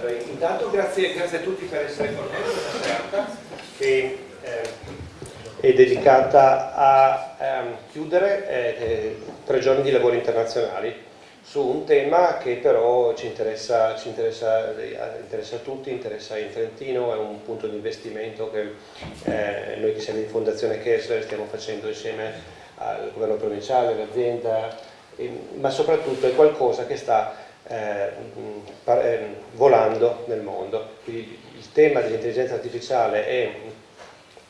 Allora, intanto grazie, grazie, a tutti per essere con noi questa serata che eh, è dedicata a ehm, chiudere eh, eh, tre giorni di lavori internazionali su un tema che però ci interessa, ci interessa, eh, interessa a tutti, interessa in Trentino, è un punto di investimento che eh, noi che siamo in Fondazione Kessler stiamo facendo insieme al governo provinciale, all'azienda, ma soprattutto è qualcosa che sta volando nel mondo. Quindi il tema dell'intelligenza artificiale è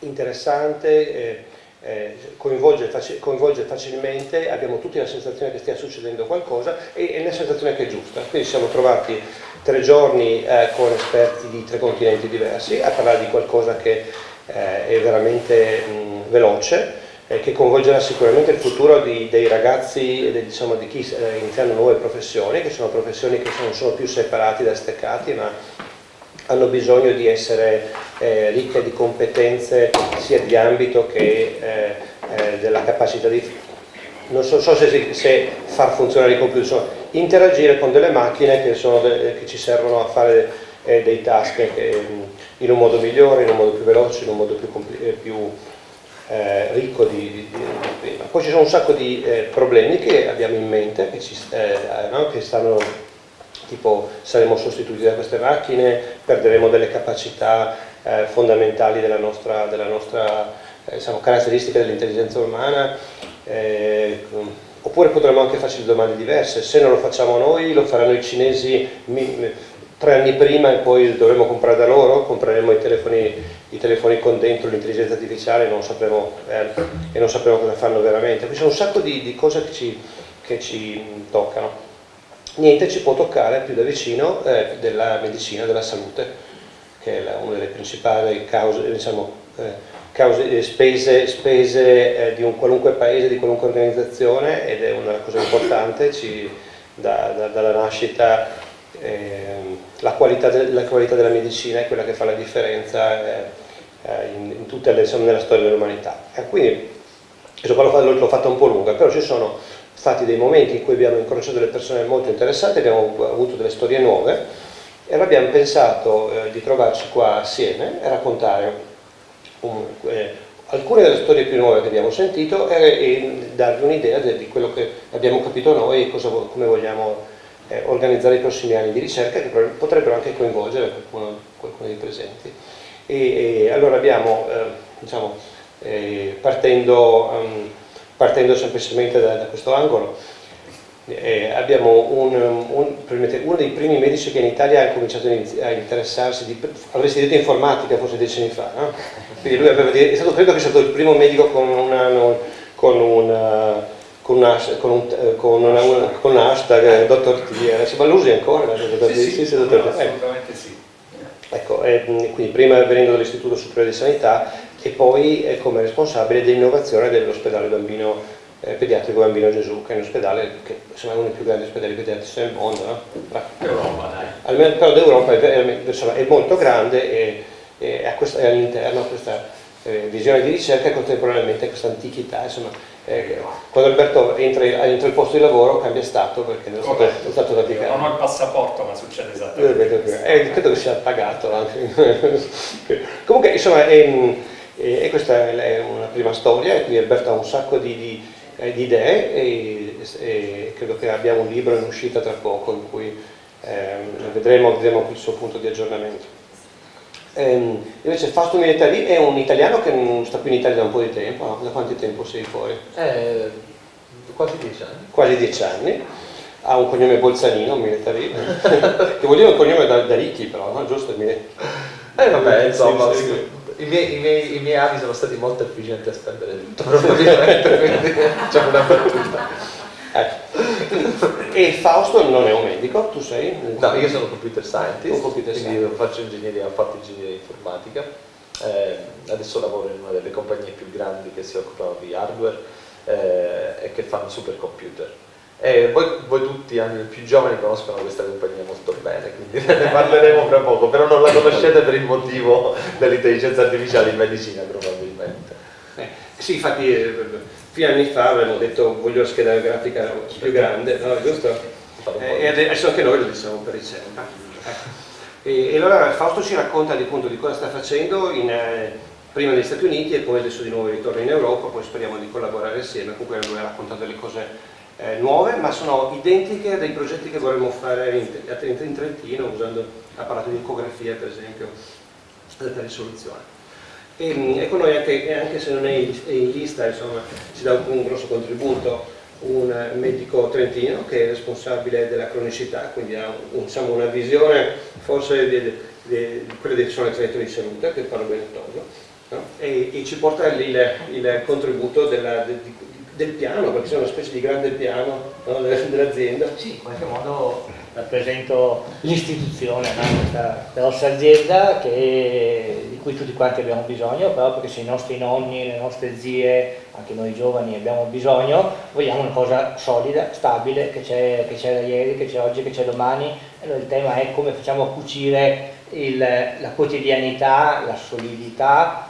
interessante, eh, eh, coinvolge, faci coinvolge, facilmente, abbiamo tutti la sensazione che stia succedendo qualcosa e è una sensazione che è giusta. Quindi siamo trovati tre giorni eh, con esperti di tre continenti diversi a parlare di qualcosa che eh, è veramente mh, veloce, eh, che coinvolgerà sicuramente il futuro di, dei ragazzi e diciamo, di chi eh, iniziano nuove professioni, che sono professioni che non sono più separati da steccati, ma hanno bisogno di essere eh, ricche di competenze sia di ambito che eh, eh, della capacità di non so, so se, se, far funzionare i computer, insomma, interagire con delle macchine che, de, che ci servono a fare eh, dei task che, in un modo migliore, in un modo più veloce, in un modo più, più eh, ricco di, di, di, prima. Poi ci sono un sacco di eh, problemi che abbiamo in mente, che, ci, eh, no? che stanno tipo saremo sostituiti da queste macchine, perderemo delle capacità eh, fondamentali della nostra, della nostra eh, diciamo, caratteristica dell'intelligenza umana, oppure potremmo anche farci domande diverse, se non lo facciamo noi lo faranno i cinesi tre anni prima e poi dovremo comprare da loro, compreremo i telefoni, i telefoni con dentro l'intelligenza artificiale non sapremo, eh, e non sapremo cosa fanno veramente. Qui c'è un sacco di, di cose che ci, che ci, toccano. Niente ci può toccare più da vicino eh, della medicina, della salute, che è una delle principali cause, diciamo, eh, cause, eh, spese, spese eh, di un qualunque paese, di qualunque organizzazione ed è una cosa importante, ci, da, da, dalla nascita eh, la, qualità de, la, qualità della medicina è quella che fa la differenza eh in, in tutta le, insomma, nella storia dell'umanità. Quindi, l'ho fatta un po' lunga, però ci sono stati dei momenti in cui abbiamo incrociato delle persone molto interessate, abbiamo avuto delle storie nuove e abbiamo pensato eh, di trovarci qua assieme e raccontare un, eh, alcune delle storie più nuove che abbiamo sentito e, e darvi un'idea di quello che abbiamo capito noi e cosa, come vogliamo eh, organizzare i prossimi anni di ricerca che potrebbero anche coinvolgere qualcuno, qualcuno dei presenti. E, e allora abbiamo, eh, diciamo, eh, partendo, um, partendo, semplicemente da, da questo angolo, eh, abbiamo un, un, uno dei primi medici che in Italia ha cominciato a interessarsi, di, avresti detto informatica forse decenni fa, no? quindi lui aveva, è stato, credo che sia stato il primo medico con una, con una con, una, con, un, eh, con, una, con un hashtag eh, dottor T, ma lo usi ancora? Sì, sì, sì, sì no, assolutamente sì. Ecco, eh, quindi prima venendo dall'Istituto Superiore di Sanità e poi eh, come responsabile dell'innovazione dell'ospedale bambino eh, pediatrico Bambino Gesù, che è un ospedale che insomma, è uno dei più grandi ospedali pediatrici del mondo. No? Europa, dai. Almeno, però d'Europa è, insomma, è, molto grande e, e all'interno questa eh, visione di ricerca e contemporaneamente questa antichità, insomma, eh, quando Alberto entra, entra il posto di lavoro cambia stato perché è stato, è stato radicato. Non ho il passaporto ma succede esattamente. Eh, credo che sia pagato anche. Comunque insomma è, è, questa è una prima storia e qui Alberto ha un sacco di, di, eh, di idee e, e, credo che abbiamo un libro in uscita tra poco in cui ehm, vedremo, vedremo il suo punto di aggiornamento. Ehm, invece Fausto Militari è un italiano che non sta più in Italia da un po' di tempo, no? da quanto tempo sei fuori? Eh, quasi dieci anni. Quasi dieci anni. Ha un cognome Bolzanino, Militari, che vuol dire un cognome da, da ricchi però, no? giusto? Eh vabbè, insomma, sì, sì. I, miei, i, miei, i miei anni sono stati molto efficienti a spendere tutto, probabilmente, quindi c'è una battuta. Eh. E Fausto non è un medico, tu sei? No, io sono computer scientist, un computer quindi scientist. faccio ingegneria, ho fatto ingegneria informatica, eh, adesso lavoro in una delle compagnie più grandi che si occupano di hardware eh, e che fanno supercomputer. E voi, voi, tutti, anche i più giovani, conoscono questa compagnia molto bene, quindi ne parleremo fra poco, però non la conoscete per il motivo dell'intelligenza artificiale in medicina probabilmente. Eh, sì, infatti eh, più anni fa avremmo detto voglio la scheda grafica più grande, no? giusto? E adesso anche noi lo diciamo per ricerca. E, e allora Fausto ci racconta di, appunto, di cosa sta facendo in, eh, prima negli Stati Uniti e poi adesso di nuovo ritorna in Europa, poi speriamo di collaborare insieme, comunque lui ha raccontato delle cose eh, nuove ma sono identiche a dei progetti che vorremmo fare in, in, in Trentino usando apparato di ecografia per esempio per risoluzione. E, mm, ecco noi anche, anche, se non è in lista insomma, ci dà un, un grosso contributo un medico trentino che è responsabile della cronicità, quindi ha un, diciamo, una visione forse di, di, di quelle che sono le traiettorie di salute, che parlo bene Antonio, no? e, e, ci porta il, il contributo della, di, del piano, perché c'è una specie di grande piano no, dell'azienda. Sì, in qualche modo rappresento l'istituzione no? questa grossa azienda che, cui tutti quanti abbiamo bisogno, però perché se i nostri nonni, le nostre zie, anche noi giovani abbiamo bisogno, vogliamo una cosa solida, stabile, che c'è da ieri, che c'è oggi, che c'è domani. Allora il tema è come facciamo a cucire il, la quotidianità, la solidità,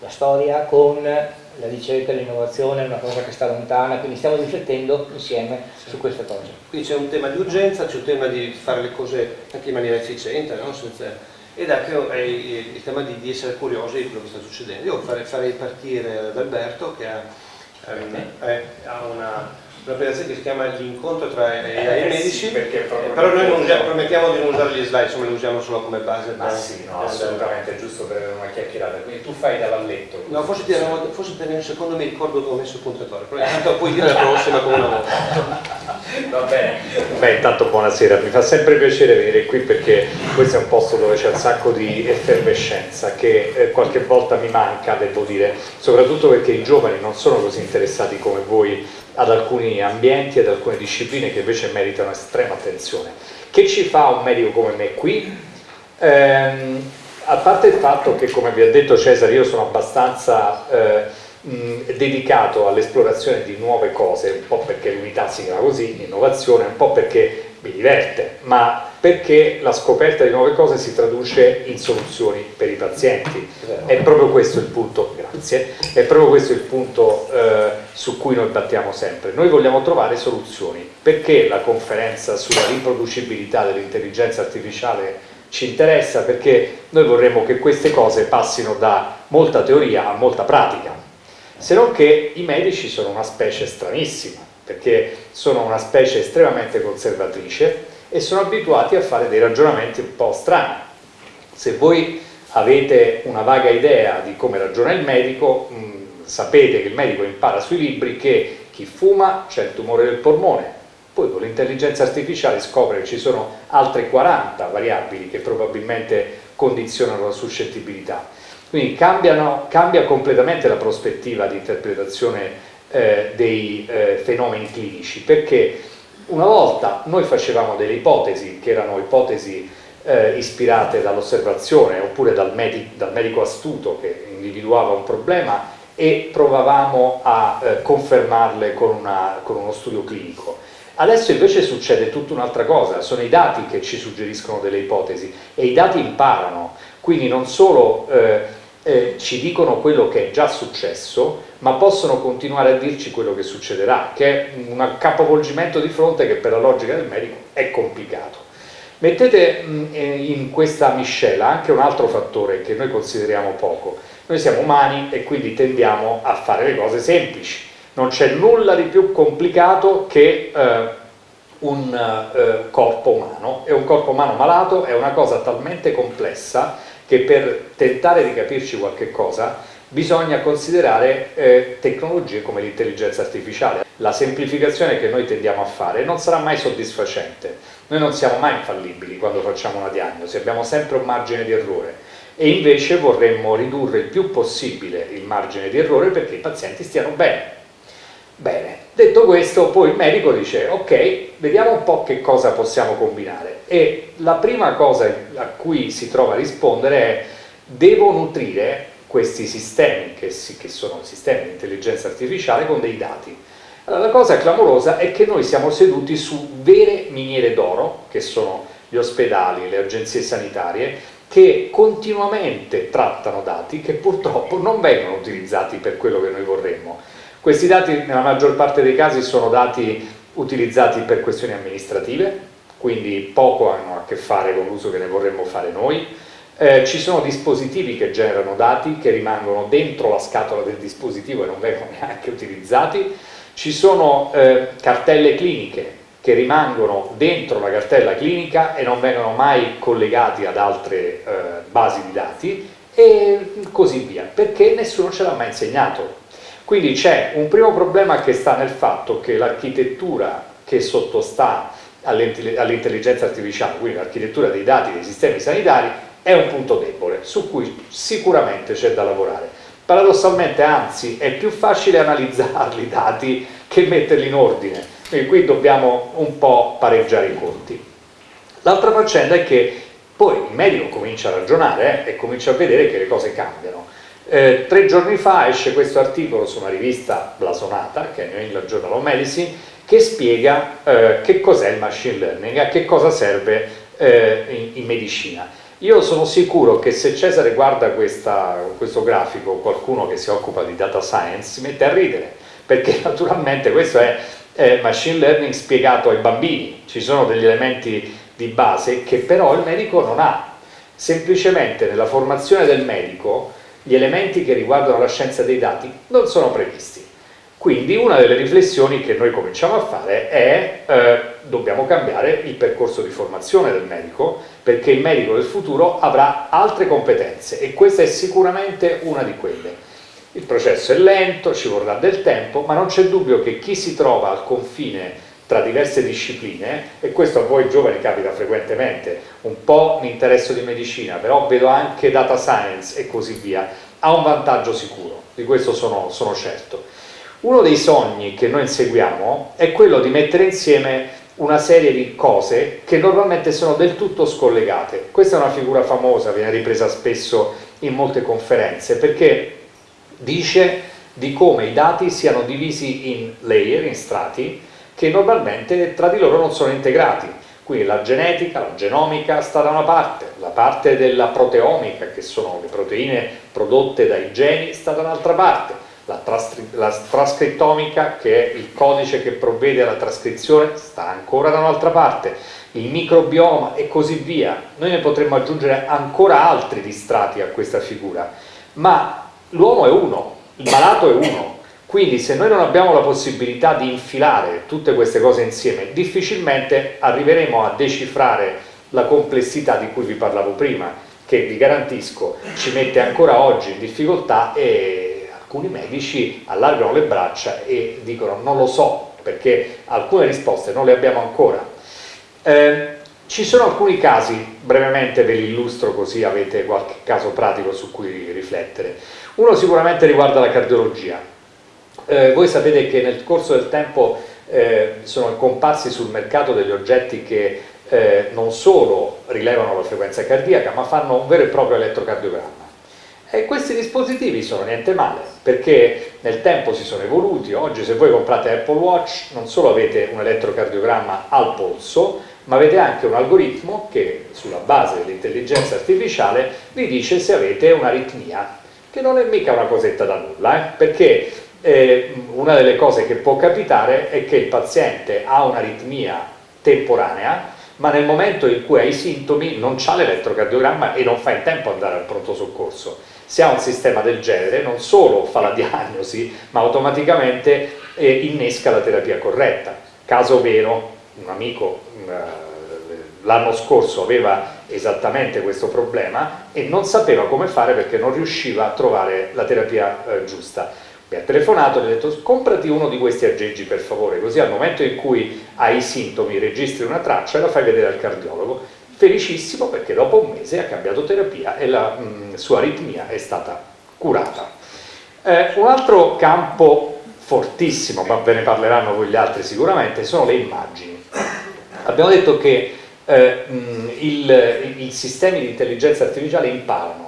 la storia con la ricerca e l'innovazione è una cosa che sta lontana, quindi stiamo riflettendo insieme sì. su queste cose. Quindi c'è un tema di urgenza, c'è un tema di fare le cose anche in maniera efficiente, no? Senza... ed anche il tema di, di, essere curiosi di quello che sta succedendo. Io farei, farei partire ad Alberto che ha, um, eh, ha una una presentazione che si chiama l'incontro tra eh, i medici, sì, eh, però noi non usiamo, promettiamo di non usare gli slide, insomma li usiamo solo come base. Ma per, sì, no, assolutamente, giusto per una chiacchierata, quindi tu fai da valletto. No, forse, ti erano, forse per un secondo mi ricordo dove ho messo il puntatore, però intanto puoi dire la prossima come una volta. Va bene. Beh, intanto buonasera, mi fa sempre piacere venire qui perché questo è un posto dove c'è un sacco di effervescenza che eh, qualche volta mi manca, devo dire, soprattutto perché i giovani non sono così interessati come voi ad alcuni ambienti, ad alcune discipline che invece meritano estrema attenzione. Che ci fa un medico come me qui? Ehm, a parte il fatto che, come vi ha detto Cesare, io sono abbastanza eh, mh, dedicato all'esplorazione di nuove cose, un po' perché l'unità si chiama così, innovazione, un po' perché mi diverte, ma perché la scoperta di nuove cose si traduce in soluzioni per i pazienti. È proprio questo il punto, grazie, è proprio questo il punto eh, su cui noi battiamo sempre. Noi vogliamo trovare soluzioni. Perché la conferenza sulla riproducibilità dell'intelligenza artificiale ci interessa? Perché noi vorremmo che queste cose passino da molta teoria a molta pratica. Se non che i medici sono una specie stranissima, perché sono una specie estremamente conservatrice e sono abituati a fare dei ragionamenti un po' strani. Se voi avete una vaga idea di come ragiona il medico, mh, sapete che il medico impara sui libri che chi fuma c'è il tumore del polmone, poi con l'intelligenza artificiale scopre che ci sono altre 40 variabili che probabilmente condizionano la suscettibilità. Quindi cambiano, cambia completamente la prospettiva di interpretazione eh, dei eh, fenomeni clinici, perché una volta noi facevamo delle ipotesi, che erano ipotesi eh, ispirate dall'osservazione oppure dal, medi dal, medico astuto che individuava un problema e provavamo a eh, confermarle con, una, con uno studio clinico. Adesso invece succede tutta un'altra cosa, sono i dati che ci suggeriscono delle ipotesi e i dati imparano, quindi non solo eh, eh, ci dicono quello che è già successo, ma possono continuare a dirci quello che succederà, che è un capovolgimento di fronte che per la logica del medico è complicato. Mettete mh, eh, in questa miscela anche un altro fattore che noi consideriamo poco. Noi siamo umani e quindi tendiamo a fare le cose semplici. Non c'è nulla di più complicato che eh, un eh, corpo umano e un corpo umano malato è una cosa talmente complessa che per tentare di capirci qualche cosa bisogna considerare eh, tecnologie come l'intelligenza artificiale. La semplificazione che noi tendiamo a fare non sarà mai soddisfacente, noi non siamo mai infallibili quando facciamo una diagnosi, abbiamo sempre un margine di errore e invece vorremmo ridurre il più possibile il margine di errore perché i pazienti stiano bene. Bene, detto questo poi il medico dice ok, vediamo un po' che cosa possiamo combinare e la prima cosa a cui si trova a rispondere è devo nutrire questi sistemi, che, si, che sono sistemi di intelligenza artificiale, con dei dati. Allora, la cosa clamorosa è che noi siamo seduti su vere miniere d'oro, che sono gli ospedali, le agenzie sanitarie, che continuamente trattano dati che purtroppo non vengono utilizzati per quello che noi vorremmo. Questi dati nella maggior parte dei casi sono dati utilizzati per questioni amministrative, quindi poco hanno a che fare con l'uso che ne vorremmo fare noi. Eh, ci sono dispositivi che generano dati che rimangono dentro la scatola del dispositivo e non vengono neanche utilizzati, ci sono eh, cartelle cliniche che rimangono dentro la cartella clinica e non vengono mai collegati ad altre eh, basi di dati e così via, perché nessuno ce l'ha mai insegnato. Quindi c'è un primo problema che sta nel fatto che l'architettura che sottostà all'intelligenza artificiale, quindi l'architettura dei dati dei sistemi sanitari, è un punto debole, su cui sicuramente c'è da lavorare. Paradossalmente, anzi, è più facile analizzarli i dati che metterli in ordine, e qui dobbiamo un po' pareggiare i conti. L'altra faccenda è che poi il medico comincia a ragionare eh, e comincia a vedere che le cose cambiano. Eh, tre giorni fa esce questo articolo su una rivista blasonata, che è New England Journal of Medicine, che spiega eh, che cos'è il machine learning, a che cosa serve eh, in, in, medicina. Io sono sicuro che se Cesare guarda questa, questo grafico, qualcuno che si occupa di data science si mette a ridere, perché naturalmente questo è machine learning spiegato ai bambini, ci sono degli elementi di base che però il medico non ha. Semplicemente nella formazione del medico gli elementi che riguardano la scienza dei dati non sono previsti. Quindi una delle riflessioni che noi cominciamo a fare è eh, dobbiamo cambiare il percorso di formazione del medico perché il medico del futuro avrà altre competenze e questa è sicuramente una di quelle. Il processo è lento, ci vorrà del tempo, ma non c'è dubbio che chi si trova al confine tra diverse discipline, e questo a voi giovani capita frequentemente, un po' mi interesso di medicina, però vedo anche data science e così via, ha un vantaggio sicuro, di questo sono, sono certo. Uno dei sogni che noi inseguiamo è quello di mettere insieme una serie di cose che normalmente sono del tutto scollegate. Questa è una figura famosa, viene ripresa spesso in molte conferenze, perché dice di come i dati siano divisi in layer, in strati, che normalmente tra di loro non sono integrati. Quindi la genetica, la genomica sta da una parte, la parte della proteomica, che sono le proteine prodotte dai geni, sta da un'altra parte, la, la trascrittomica, che è il codice che provvede alla trascrizione, sta ancora da un'altra parte, il microbioma e così via. Noi ne potremmo aggiungere ancora altri di strati a questa figura, ma l'uomo è uno, il malato è uno, quindi se noi non abbiamo la possibilità di infilare tutte queste cose insieme, difficilmente arriveremo a decifrare la complessità di cui vi parlavo prima, che vi garantisco ci mette ancora oggi in difficoltà e alcuni medici allargano le braccia e dicono non lo so, perché alcune risposte non le abbiamo ancora. Eh, ci sono alcuni casi, brevemente ve li illustro così avete qualche caso pratico su cui riflettere. Uno sicuramente riguarda la cardiologia. Eh, voi sapete che nel corso del tempo eh, sono comparsi sul mercato degli oggetti che eh, non solo rilevano la frequenza cardiaca, ma fanno un vero e proprio elettrocardiogramma. E questi dispositivi sono niente male, perché nel tempo si sono evoluti, oggi se voi comprate Apple Watch non solo avete un elettrocardiogramma al polso, ma avete anche un algoritmo che sulla base dell'intelligenza artificiale vi dice se avete un'aritmia che non è mica una cosetta da nulla, eh? perché eh, una delle cose che può capitare è che il paziente ha un'aritmia temporanea, ma nel momento in cui ha i sintomi non ha l'elettrocardiogramma e non fa in tempo ad andare al pronto soccorso. Se ha un sistema del genere non solo fa la diagnosi, ma automaticamente eh, innesca la terapia corretta. Caso vero, un amico l'anno scorso aveva esattamente questo problema e non sapeva come fare perché non riusciva a trovare la terapia eh, giusta. Mi ha telefonato e gli ha detto comprati uno di questi aggeggi per favore, così al momento in cui hai i sintomi registri una traccia e la fai vedere al cardiologo. Felicissimo perché dopo un mese ha cambiato terapia e la mh, mm, sua aritmia è stata curata. Eh, un altro campo fortissimo, ma ve ne parleranno voi gli altri sicuramente, sono le immagini. Abbiamo detto che eh, il, i sistemi di intelligenza artificiale imparano.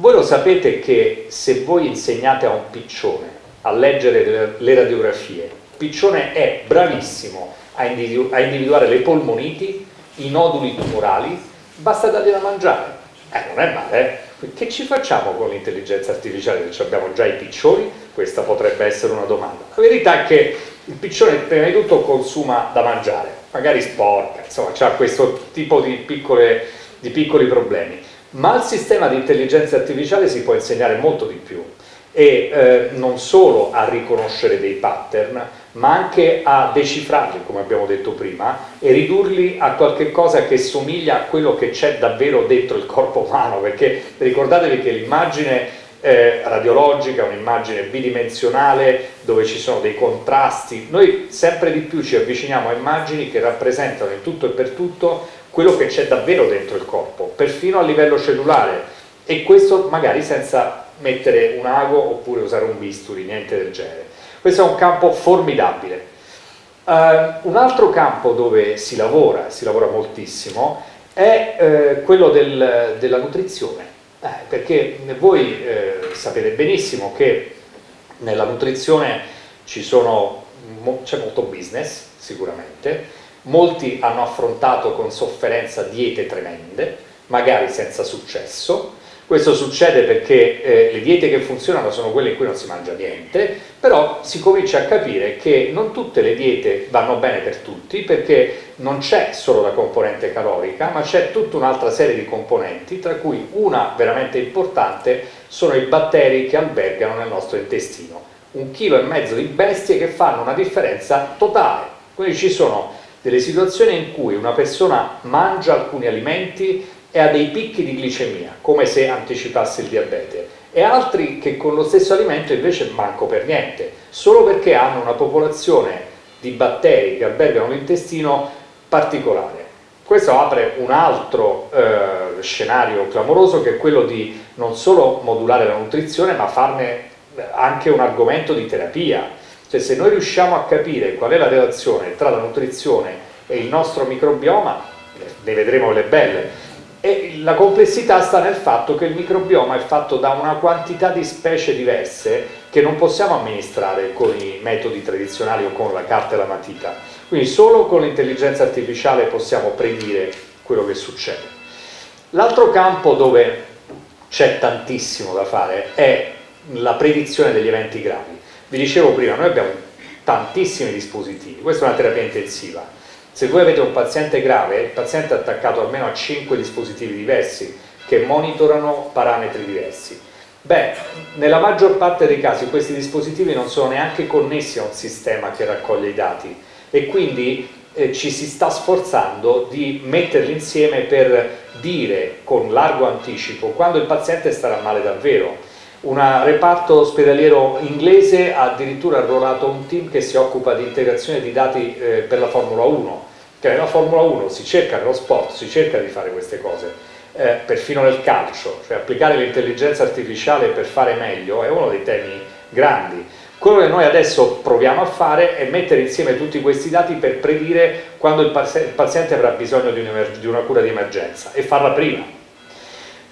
Voi lo sapete che se voi insegnate a un piccione a leggere le, radiografie, il piccione è bravissimo a, individu a individuare le polmoniti, i noduli tumorali, basta dargli da mangiare. Eh, non è male, eh? Che ci facciamo con l'intelligenza artificiale se abbiamo già i piccioni? Questa potrebbe essere una domanda. La verità è che il piccione prima di tutto consuma da mangiare, magari sporca, insomma ha questo tipo di, piccole, di piccoli problemi. Ma al sistema di intelligenza artificiale si può insegnare molto di più e eh, non solo a riconoscere dei pattern, ma anche a decifrarli, come abbiamo detto prima, e ridurli a qualche cosa che somiglia a quello che c'è davvero dentro il corpo umano, perché ricordatevi che l'immagine eh, radiologica, un'immagine bidimensionale dove ci sono dei contrasti, noi sempre di più ci avviciniamo a immagini che rappresentano in tutto e per tutto quello che c'è davvero dentro il corpo, perfino a livello cellulare e questo magari senza mettere un ago oppure usare un bisturi, niente del genere. Questo è un campo formidabile. Uh, un altro campo dove si lavora, si lavora moltissimo, è uh, quello del, della nutrizione, eh, perché voi eh, sapete benissimo che nella nutrizione c'è molto business, sicuramente, molti hanno affrontato con sofferenza diete tremende, magari senza successo, questo succede perché eh, le diete che funzionano sono quelle in cui non si mangia niente, però si comincia a capire che non tutte le diete vanno bene per tutti perché non c'è solo la componente calorica, ma c'è tutta un'altra serie di componenti, tra cui una veramente importante sono i batteri che albergano nel nostro intestino. Un chilo e mezzo di bestie che fanno una differenza totale. Quindi ci sono delle situazioni in cui una persona mangia alcuni alimenti e ha dei picchi di glicemia, come se anticipasse il diabete, e altri che con lo stesso alimento invece manco per niente, solo perché hanno una popolazione di batteri che albergano l'intestino particolare. Questo apre un altro eh, scenario clamoroso che è quello di non solo modulare la nutrizione ma farne anche un argomento di terapia. Cioè se noi riusciamo a capire qual è la relazione tra la nutrizione e il nostro microbioma, ne vedremo le belle, e la complessità sta nel fatto che il microbioma è fatto da una quantità di specie diverse che non possiamo amministrare con i metodi tradizionali o con la carta e la matita. Quindi solo con l'intelligenza artificiale possiamo predire quello che succede. L'altro campo dove c'è tantissimo da fare è la predizione degli eventi gravi. Vi dicevo prima, noi abbiamo tantissimi dispositivi, questa è una terapia intensiva, se voi avete un paziente grave, il paziente è attaccato almeno a 5 dispositivi diversi che monitorano parametri diversi. Beh, nella maggior parte dei casi questi dispositivi non sono neanche connessi a un sistema che raccoglie i dati e quindi eh, ci si sta sforzando di metterli insieme per dire con largo anticipo quando il paziente starà male davvero. Un reparto ospedaliero inglese ha addirittura arruolato un team che si occupa di integrazione di dati eh, per la Formula 1 che nella Formula 1 si cerca, nello sport, si cerca di fare queste cose, eh, perfino nel calcio, cioè applicare l'intelligenza artificiale per fare meglio è uno dei temi grandi. Quello che noi adesso proviamo a fare è mettere insieme tutti questi dati per predire quando il, paziente avrà bisogno di, una cura di emergenza e farla prima.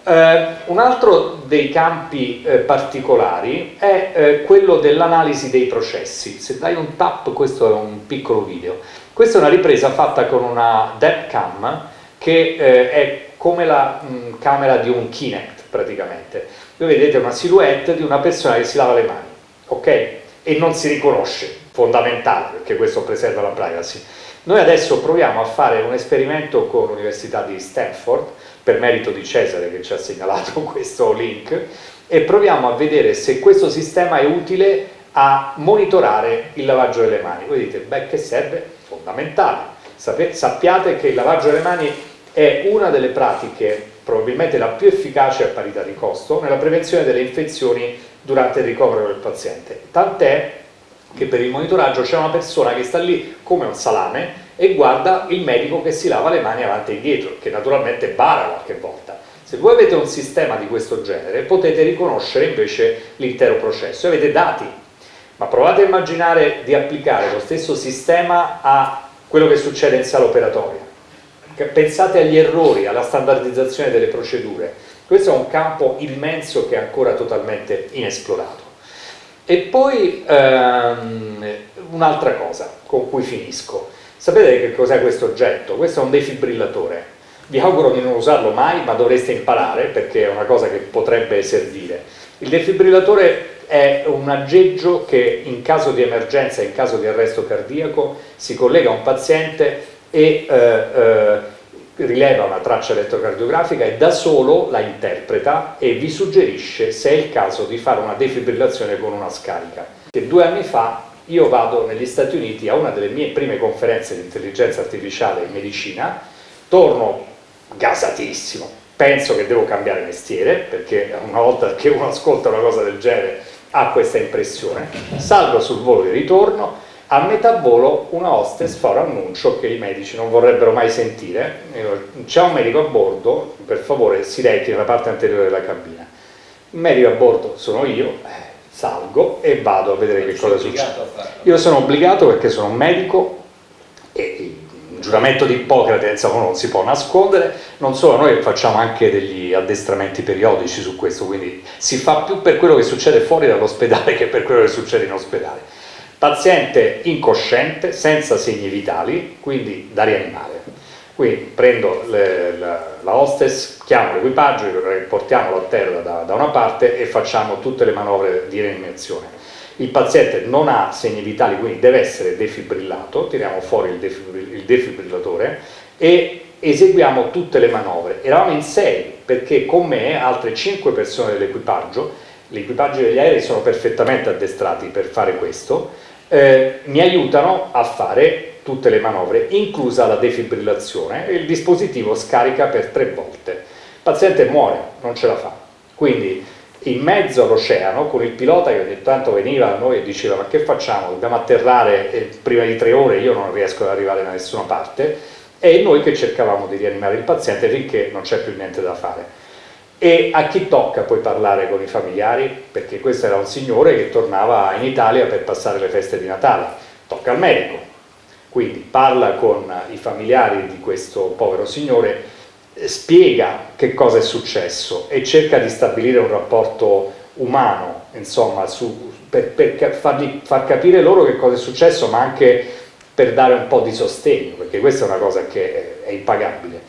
Uh, un altro dei campi uh, particolari è uh, quello dell'analisi dei processi. Se dai un tap, questo è un piccolo video. Questa è una ripresa fatta con una depcam che è come la mh, mm, camera di un Kinect praticamente. Voi vedete una silhouette di una persona che si lava le mani, ok? E non si riconosce, fondamentale, perché questo preserva la privacy. Noi adesso proviamo a fare un esperimento con l'Università di Stanford, per merito di Cesare che ci ha segnalato questo link, e proviamo a vedere se questo sistema è utile a monitorare il lavaggio delle mani. Voi dite, beh che serve? Fondamentale. sappiate che il lavaggio delle mani è una delle pratiche, probabilmente la più efficace a parità di costo, nella prevenzione delle infezioni durante il ricovero del paziente. Tant'è che per il monitoraggio c'è una persona che sta lì come un salame e guarda il medico che si lava le mani avanti e indietro, che naturalmente bara qualche volta. Se voi avete un sistema di questo genere potete riconoscere invece l'intero processo, avete dati, ma provate a immaginare di applicare lo stesso sistema a quello che succede in sala operatoria. Pensate agli errori, alla standardizzazione delle procedure. Questo è un campo immenso che è ancora totalmente inesplorato. E poi ehm, un'altra cosa con cui finisco. Sapete che cos'è questo oggetto? Questo è un defibrillatore. Vi auguro di non usarlo mai, ma dovreste imparare perché è una cosa che potrebbe servire. Il defibrillatore è un aggeggio che in caso di emergenza, in caso di arresto cardiaco, si collega a un paziente e eh, eh, rileva una traccia elettrocardiografica e da solo la interpreta e vi suggerisce se è il caso di fare una defibrillazione con una scarica. Che due anni fa io vado negli Stati Uniti a una delle mie prime conferenze di intelligenza artificiale in medicina, torno gasatissimo, penso che devo cambiare mestiere, perché una volta che uno ascolta una cosa del genere ha questa impressione, salgo sul volo di ritorno, a metà volo una hostess fa un annuncio che i medici non vorrebbero mai sentire, c'è un medico a bordo, per favore si rechi nella parte anteriore della cabina. Il medico a bordo sono io, salgo e vado a vedere che cosa succede. Io sono obbligato perché sono un medico e il giuramento di Ippocrate insomma, non si può nascondere, non solo noi facciamo anche degli addestramenti periodici su questo, quindi si fa più per quello che succede fuori dall'ospedale che per quello che succede in ospedale. Paziente incosciente, senza segni vitali, quindi da rianimare. Quindi prendo le, la, la, hostess, chiamo l'equipaggio, portiamolo a terra da, da, una parte e facciamo tutte le manovre di rianimazione. Il paziente non ha segni vitali, quindi deve essere defibrillato, tiriamo fuori il, defibrill il defibrillatore e eseguiamo tutte le manovre. Eravamo in sei perché con me altre cinque persone dell'equipaggio, gli equipaggi degli aerei sono perfettamente addestrati per fare questo, eh, mi aiutano a fare tutte le manovre, inclusa la defibrillazione, e il dispositivo scarica per tre volte. Il paziente muore, non ce la fa. Quindi in mezzo all'oceano, con il pilota che ogni tanto veniva a noi e diceva ma che facciamo, dobbiamo atterrare eh, prima di tre ore, io non riesco ad arrivare da nessuna parte, e noi che cercavamo di rianimare il paziente finché non c'è più niente da fare e a chi tocca poi parlare con i familiari? Perché questo era un signore che tornava in Italia per passare le feste di Natale, tocca al medico, quindi parla con i familiari di questo povero signore, spiega che cosa è successo e cerca di stabilire un rapporto umano, insomma, su, per, per fargli, far capire loro che cosa è successo, ma anche per dare un po' di sostegno, perché questa è una cosa che è, è impagabile.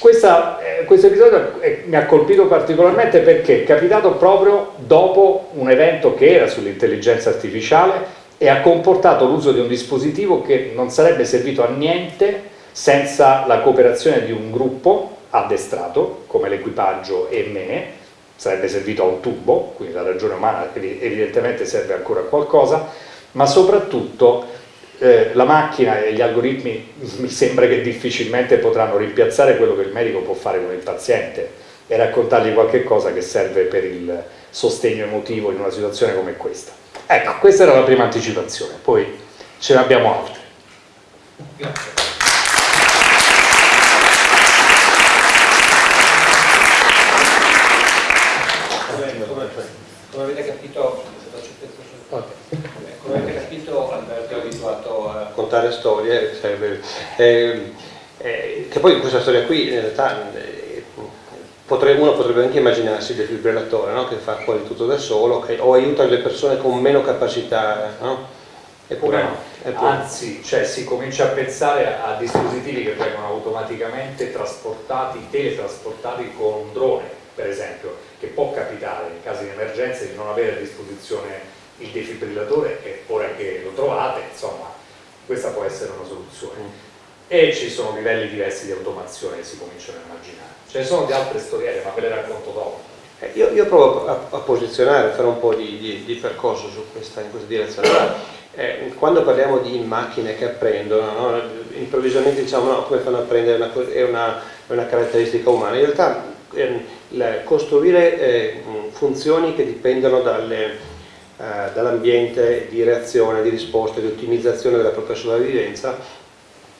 Questa, eh, questo episodio eh, mi ha colpito particolarmente perché è capitato proprio dopo un evento che era sull'intelligenza artificiale e ha comportato l'uso di un dispositivo che non sarebbe servito a niente senza la cooperazione di un gruppo addestrato, come l'equipaggio e me, sarebbe servito a un tubo, quindi la ragione umana evidentemente serve ancora a qualcosa, ma soprattutto eh, la macchina e gli algoritmi mi sembra che difficilmente potranno rimpiazzare quello che il medico può fare con il paziente e raccontargli qualche cosa che serve per il sostegno emotivo in una situazione come questa. Ecco, questa era la prima anticipazione, poi ce ne abbiamo altre. Grazie. Come avete capito, Alberto è abituato a contare storie, eh, eh, che poi questa storia qui in realtà eh, potrebbe, uno potrebbe anche immaginarsi il defibrillatore no? che fa quasi tutto da solo che, o aiuta le persone con meno capacità, no? Eppure no. Eppure. Anzi, cioè, si comincia a pensare a, dispositivi che vengono automaticamente trasportati, teletrasportati con un drone, per esempio, che può capitare in caso di emergenza di non avere a disposizione il defibrillatore e ora che lo trovate, insomma, questa può essere una soluzione. Mm. E ci sono livelli diversi di automazione che si cominciano a immaginare. Ce ne sono di altre storielle, ma ve le racconto dopo. Eh, io, io, provo a, a, posizionare, fare un po' di, di, di percorso questa, in questa direzione. Eh, quando parliamo di macchine che apprendono, no? improvvisamente diciamo no, come fanno a apprendere, una, è, una, è una caratteristica umana. In realtà eh, costruire funzioni che dipendono dalle, eh, dall'ambiente di reazione, di risposta, di ottimizzazione della propria sopravvivenza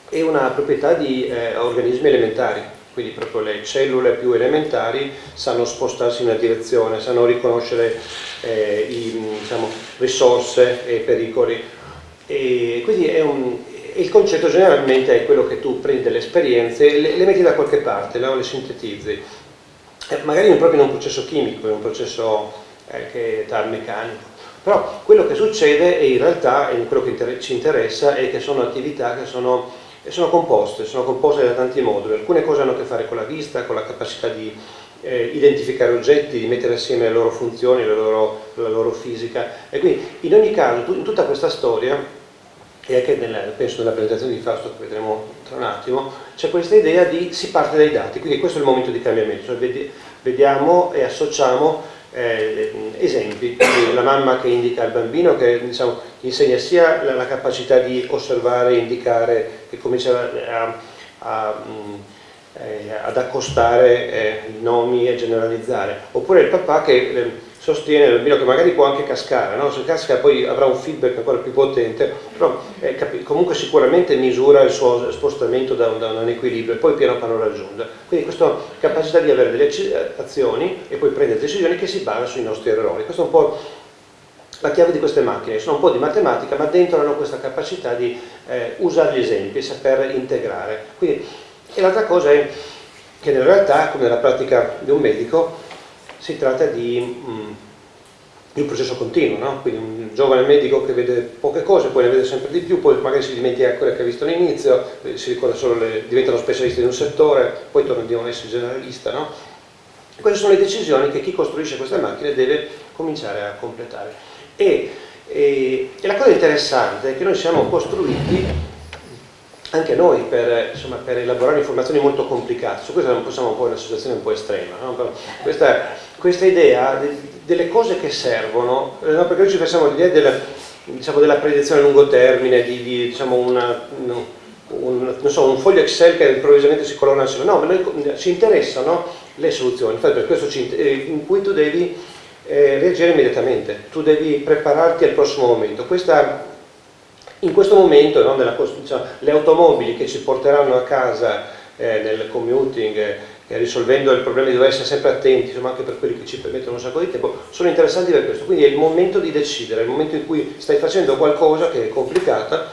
è una proprietà di eh, organismi elementari, quindi proprio le cellule più elementari sanno spostarsi in una direzione, sanno riconoscere eh, i, diciamo, risorse e pericoli. E quindi un, il concetto generalmente è quello che tu prendi delle esperienze e le, le metti da qualche parte, no? le sintetizzi, eh, magari proprio in un processo chimico, in un processo eh, che è meccanico. Però quello che succede è in realtà, e quello che ci interessa, è che sono attività che sono, sono composte, sono composte da tanti moduli. Alcune cose hanno a che fare con la vista, con la capacità di eh, identificare oggetti, di mettere assieme le loro funzioni, la loro, la loro fisica. E quindi in ogni caso, in tutta questa storia, e anche nella, penso nella presentazione di Fausto che vedremo tra un attimo, c'è questa idea di si parte dai dati, quindi questo è il momento di cambiamento, cioè vediamo e associamo eh, esempi, quindi la mamma che indica al bambino che diciamo, insegna sia la, la, capacità di osservare, indicare, che comincia a, a, eh, ad accostare eh, nomi e generalizzare, oppure il papà che eh, sostiene il bambino che magari può anche cascare, no? se casca poi avrà un feedback ancora più potente, però eh, comunque sicuramente misura il suo spostamento da un, da un, equilibrio e poi piano piano raggiunge. Quindi questa capacità di avere delle azioni e poi prendere decisioni che si basa sui nostri errori. Questo è un po' la chiave di queste macchine, sono un po' di matematica ma dentro hanno questa capacità di eh, usare gli esempi, saper integrare. Quindi, e l'altra cosa è che nella realtà, come nella pratica di un medico, si tratta di, mm, di un processo continuo, no? quindi un giovane medico che vede poche cose, poi ne vede sempre di più, poi magari si dimentica quelle che ha visto all'inizio, eh, si ricorda solo le, diventano specialisti di un settore, poi tornano a essere generalista. No? Queste sono le decisioni che chi costruisce queste macchine deve cominciare a completare. E, e, e la cosa interessante è che noi siamo costruiti anche noi per, insomma, per, elaborare informazioni molto complicate, su questo possiamo un po' una situazione un po' estrema, no? questa, questa, idea de, delle cose che servono, eh, no? perché noi ci pensiamo all'idea della, diciamo, della predizione a lungo termine, di, di diciamo una, un, so, un, foglio Excel che improvvisamente si colonna insieme, no, ma noi, ci interessano le soluzioni, infatti per questo ci, eh, in cui tu devi eh, reagire immediatamente, tu devi prepararti al prossimo momento. Questa in questo momento no, diciamo, le automobili che ci porteranno a casa eh, nel commuting, eh, risolvendo il problema di dover essere sempre attenti, insomma anche per quelli che ci permettono un sacco di tempo, sono interessanti per questo. Quindi è il momento di decidere, è il momento in cui stai facendo qualcosa che è complicata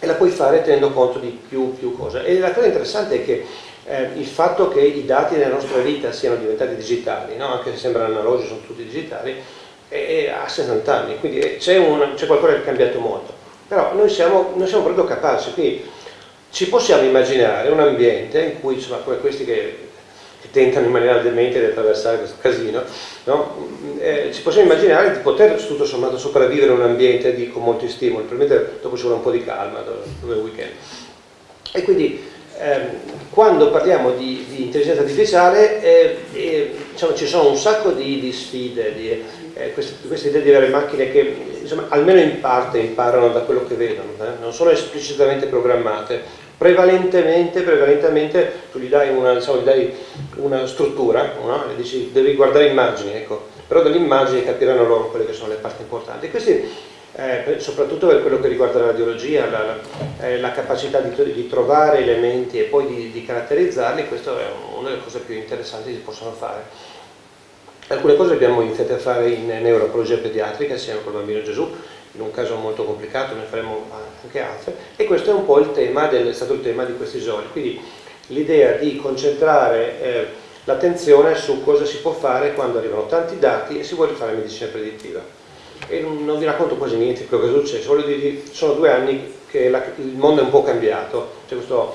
e la puoi fare tenendo conto di più, più cose. E la cosa interessante è che eh, il fatto che i dati nella nostra vita siano diventati digitali, no? anche se sembrano analogici, sono tutti digitali, è, a 60 anni, quindi c'è qualcosa che è cambiato molto però noi siamo, noi siamo proprio capaci, quindi ci possiamo immaginare un ambiente in cui, insomma, come questi che, che tentano in maniera demente di attraversare questo casino, no? eh, ci possiamo immaginare di poter tutto sommato sopravvivere in un ambiente di, con molti stimoli, probabilmente dopo ci vuole un po' di calma, dove il weekend. E quindi ehm, quando parliamo di, di, intelligenza artificiale eh, eh, diciamo, ci sono un sacco di, di sfide, di, eh, questa, questa, idea di avere macchine che insomma, almeno in parte imparano da quello che vedono, eh? non sono esplicitamente programmate, prevalentemente, prevalentemente tu gli dai una, diciamo, gli dai una struttura, no? e dici devi guardare immagini, ecco. però dalle immagini capiranno loro quelle che sono le parti importanti. Questi, eh, soprattutto per quello che riguarda la radiologia, la, la, eh, la capacità di, di, trovare elementi e poi di, di caratterizzarli, questa è una delle cose più interessanti che si possono fare. Alcune cose abbiamo iniziato a fare in neuropatologia pediatrica assieme col bambino Gesù, in un caso molto complicato, ne faremo anche altre, e questo è un po' il tema del, è stato il tema di questi giorni. Quindi l'idea di concentrare eh, l'attenzione su cosa si può fare quando arrivano tanti dati e si vuole fare medicina predittiva. E non, vi racconto quasi niente di quello che è successo, voglio sono due anni che la, il mondo è un po' cambiato, c'è questo...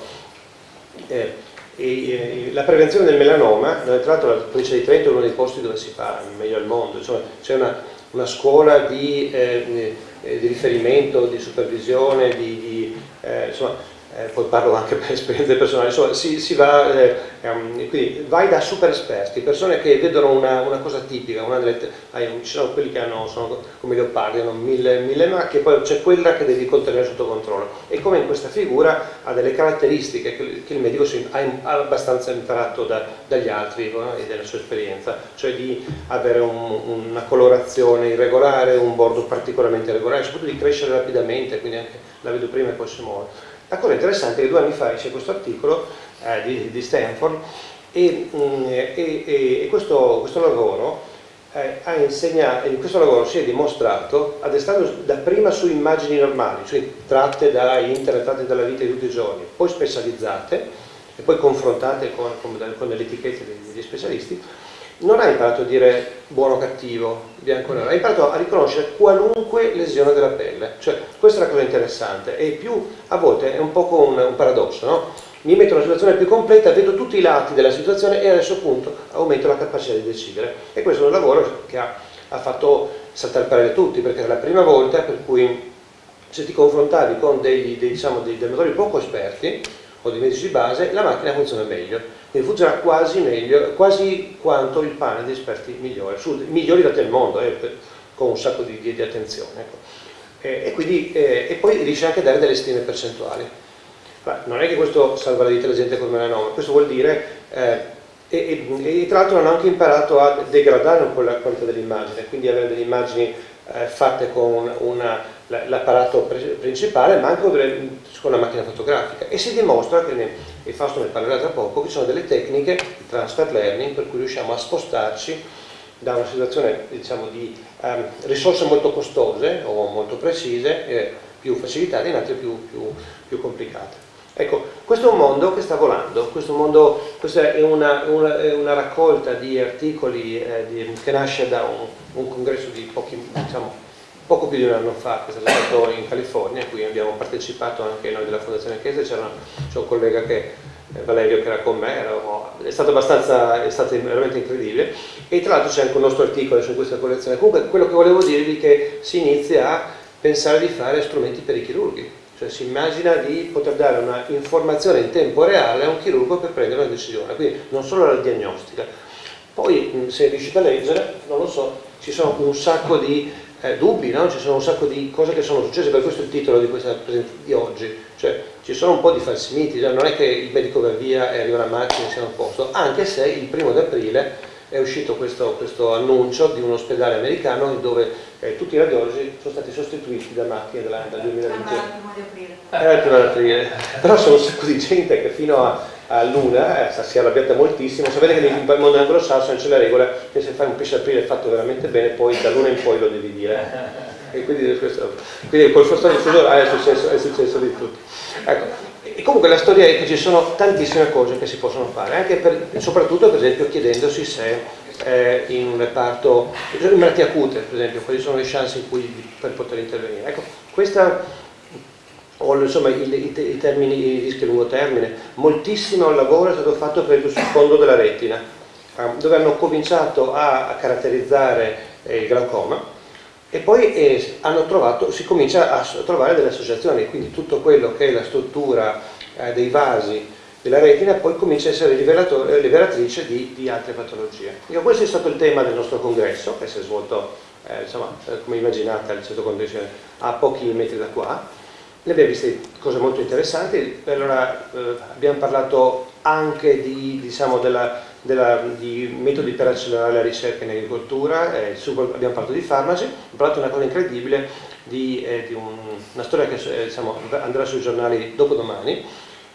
Eh, e, e, la prevenzione del melanoma, tra l'altro la provincia di Trento è uno dei posti dove si fa meglio al mondo, c'è una, una, scuola di, eh, di, riferimento, di supervisione, di, di eh, insomma, eh, poi parlo anche per esperienze personali, insomma si, si va, eh, um, quindi vai da super esperti, persone che vedono una, una cosa tipica, una delle, eh, ci sono quelli che hanno, sono come leopardi, hanno mille, mille macchie, poi c'è quella che devi contenere sotto controllo e come in questa figura ha delle caratteristiche che, che il medico si, ha, ha, abbastanza imparato da, dagli altri no? e dalla sua esperienza, cioè di avere un, una colorazione irregolare, un bordo particolarmente irregolare, soprattutto di crescere rapidamente, quindi anche la vedo prima e poi si muove. La cosa interessante è che due anni fa c'è questo articolo eh, di, di, Stanford e, mh, mm, e, e, questo, questo, lavoro eh, insegnato, in questo lavoro si è dimostrato, addestrando dapprima su immagini normali, cioè tratte da internet, tratte dalla vita di tutti i giorni, poi specializzate e poi confrontate con, con, con le etichette degli specialisti, non ha imparato a dire buono o cattivo, bianco o nero, ha imparato a riconoscere qualunque lesione della pelle, cioè questa è la cosa interessante e più a volte è un po' un, un paradosso, no? mi metto in una situazione più completa, vedo tutti i lati della situazione e adesso appunto aumento la capacità di decidere e questo è un lavoro che ha, ha fatto saltare parere tutti perché è la prima volta per cui se ti confrontavi con degli, dei, diciamo, dei, dei poco esperti o dei medici di base, la macchina funziona meglio. Quindi funziona quasi meglio, quasi quanto il panel di esperti migliori, su, migliori dati al mondo, eh, con un sacco di, di, di attenzione. Ecco. Eh, e, quindi, eh, e, poi riesce anche a dare delle stime percentuali. Ma non è che questo salva la vita della gente come melanoma, questo vuol dire, eh, e, e, e, tra l'altro hanno anche imparato a degradare un po' la qualità dell'immagine, quindi avere delle immagini eh, fatte con l'apparato principale, ma anche con una macchina fotografica. E si dimostra, che ne, e Fausto ne parlerà tra poco, che sono delle tecniche di transfer learning per cui riusciamo a spostarci da una situazione diciamo, di um, risorse molto costose o molto precise, eh, più facilitate, in altre più, più, più complicate. Ecco, questo è un mondo che sta volando, questo mondo, questa è una, una, è una raccolta di articoli eh, di, che nasce da un, un congresso di pochi, diciamo, poco più di un anno fa, che è stato in California, a cui abbiamo partecipato anche noi della Fondazione Chiesa, c'era un collega che, eh, Valerio che era con me, era, è stato abbastanza, è stato veramente incredibile, e tra l'altro c'è anche un nostro articolo su questa collezione. Comunque quello che volevo dirvi è che si inizia a pensare di fare strumenti per i chirurghi, cioè si immagina di poter dare una informazione in tempo reale a un chirurgo per prendere una decisione, quindi non solo la diagnostica. Poi se riuscite a leggere, non lo so, ci sono un sacco di eh, dubbi, no? ci sono un sacco di cose che sono successe, per questo il titolo di questa presentazione di oggi, cioè ci sono un po' di falsi miti, cioè, non è che il medico va via e arriva la macchina e siamo a posto, anche se il primo d'aprile è uscito questo, questo, annuncio di un ospedale americano dove eh, tutti i radiologi sono stati sostituiti da macchine dal 2020. Era il primo di aprile. Però c'è un sacco di gente che fino a, a luna eh, si è arrabbiata moltissimo. Sapete che nel mondo anglosassone c'è la regola che se fai un pesce aprile fatto veramente bene, poi da luna in poi lo devi dire. E quindi, questo, quindi col fostone diffusore è successo, è successo di tutto. Ecco, e comunque la storia è che ci sono tantissime cose che si possono fare, per, soprattutto per esempio chiedendosi se eh, in un reparto, in malattie acute per esempio, quali sono le chance cui, per poter intervenire. Ecco, questa, o insomma i, i, i, termini, i rischi a lungo termine, moltissimo lavoro è stato fatto per sul fondo della retina, eh, dove hanno cominciato a, caratterizzare eh, il glaucoma, e poi eh, trovato, si comincia a trovare delle associazioni, quindi tutto quello che è la struttura eh, dei vasi della retina poi comincia a essere liberatrice di, di altre patologie. Io, questo è stato il tema del nostro congresso, che si è svolto, eh, insomma, come immaginate, al centro a pochi metri da qua. Ne abbiamo viste cose molto interessanti, allora eh, abbiamo parlato anche di, diciamo, della della, di metodi per accelerare la ricerca in agricoltura, eh, abbiamo parlato di farmaci, abbiamo parlato di una cosa incredibile, di, eh, di un, una storia che eh, diciamo, andrà sui giornali dopodomani,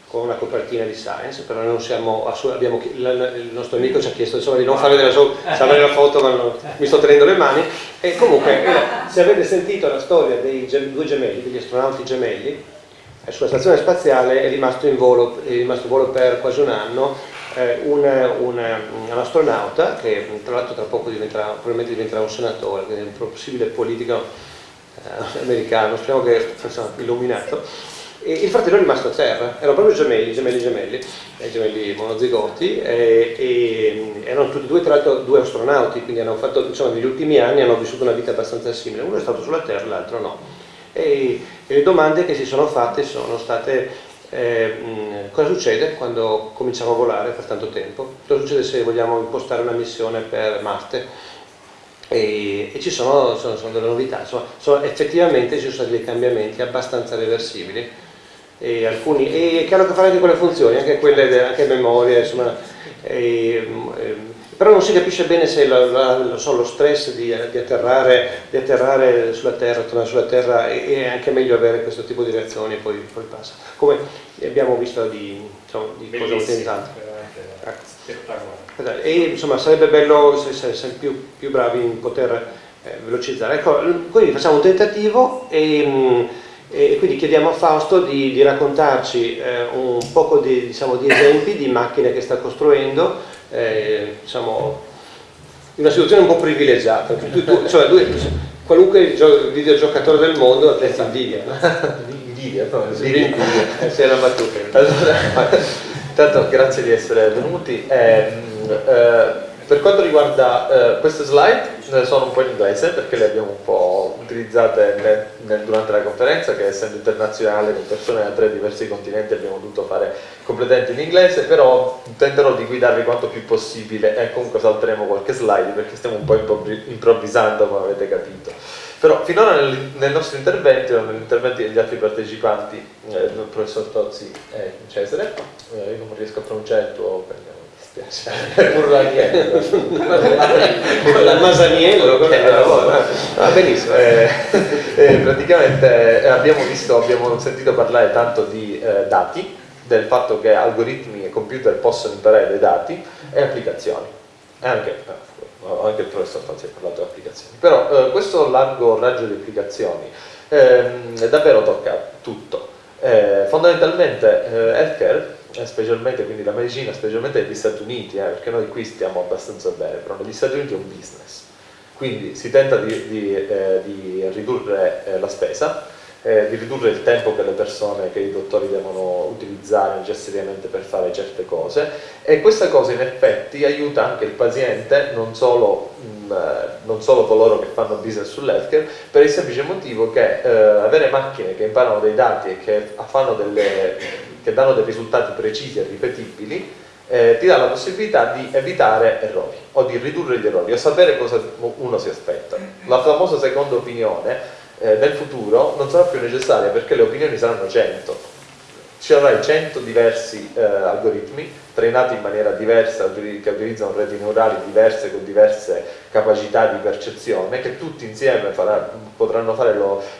con una copertina di Science, però non siamo, abbiamo, il nostro amico ci ha chiesto insomma, di non fare della fare la foto, ma non, mi sto tenendo le mani, e comunque eh, se avete sentito la storia dei due gemelli, degli astronauti gemelli, sulla stazione spaziale è rimasto in volo, è rimasto in volo per quasi un anno. Eh, un, un, un, astronauta che tra l'altro tra poco diventerà, probabilmente diventerà un senatore, quindi un possibile politico eh, americano, speriamo che insomma, illuminato, e il fratello è rimasto a terra, erano proprio gemelli, gemelli gemelli, eh, gemelli monozigoti, e, e erano tutti e due tra l'altro due astronauti, quindi hanno fatto, insomma, negli ultimi anni hanno vissuto una vita abbastanza simile, uno è stato sulla Terra, l'altro no. E, e le domande che si sono fatte sono state eh, cosa succede quando cominciamo a volare per tanto tempo? Cosa succede se vogliamo impostare una missione per Marte? E, e ci sono, sono, sono, delle novità, insomma, sono, effettivamente ci sono stati dei cambiamenti abbastanza reversibili e, alcuni, e che hanno a che fare anche con le funzioni, anche quelle, anche memoria, insomma, e, però non si capisce bene se la, la, lo, so, lo, stress di, di, atterrare, di, atterrare, sulla Terra, tornare sulla Terra, è, anche meglio avere questo tipo di reazioni e poi, poi passa. Come abbiamo visto di, insomma, di cose molto interessanti. E insomma sarebbe bello se, se, se più, più, bravi in poter eh, velocizzare. Ecco, quindi facciamo un tentativo e, e quindi chiediamo a Fausto di, di raccontarci eh, un poco di, diciamo, di esempi di macchine che sta costruendo eh, diciamo, in una situazione un po' privilegiata. Tu, tu, cioè, lui, qualunque videogiocatore del mondo a te si invidia. Invidia, no? invidia. Si era battuta. Allora, intanto grazie di essere venuti. Eh, eh, per quanto riguarda eh, queste slide, sono un po' in inglese perché le abbiamo un po' utilizzate nel, nel, durante la conferenza che essendo internazionale con persone da tre diversi continenti abbiamo dovuto fare completamente in inglese, però tenterò di guidarvi quanto più possibile e comunque salteremo qualche slide perché stiamo un po' improvvisando come avete capito. Però finora nel, nel nostro intervento, negli interventi degli altri partecipanti, eh, il professor Tozzi e Cesare, eh, io non riesco a pronunciare il tuo Burraniello la Masaniello va benissimo. Eh, eh, praticamente eh, abbiamo visto abbiamo sentito parlare tanto di eh, dati del fatto che algoritmi e computer possono imparare dai dati e applicazioni. E anche, eh, anche il professor Fazzi ha parlato di applicazioni. Però eh, questo largo raggio di applicazioni ehm, davvero tocca tutto. Fondamentalmente healthcare specialmente quindi la medicina, specialmente negli Stati Uniti, eh, perché noi qui stiamo abbastanza bene, però negli Stati Uniti è un business, quindi si tenta di, di, eh, di ridurre eh, la spesa, eh, di ridurre il tempo che le persone, che i dottori devono utilizzare necessariamente per fare certe cose. E questa cosa in effetti aiuta anche il paziente, non solo, mh, eh, non solo coloro che fanno business sull'healthcare, per il semplice motivo che eh, avere macchine che imparano dei dati e che fanno delle che danno dei risultati precisi e ripetibili, eh, ti dà la possibilità di evitare errori o di ridurre gli errori o sapere cosa uno si aspetta. La famosa seconda opinione eh, nel futuro non sarà più necessaria perché le opinioni saranno 100 ci avrai 100 diversi eh, algoritmi trainati in maniera diversa, che utilizzano reti neurali diverse con diverse capacità di percezione, che tutti insieme farà, potranno fare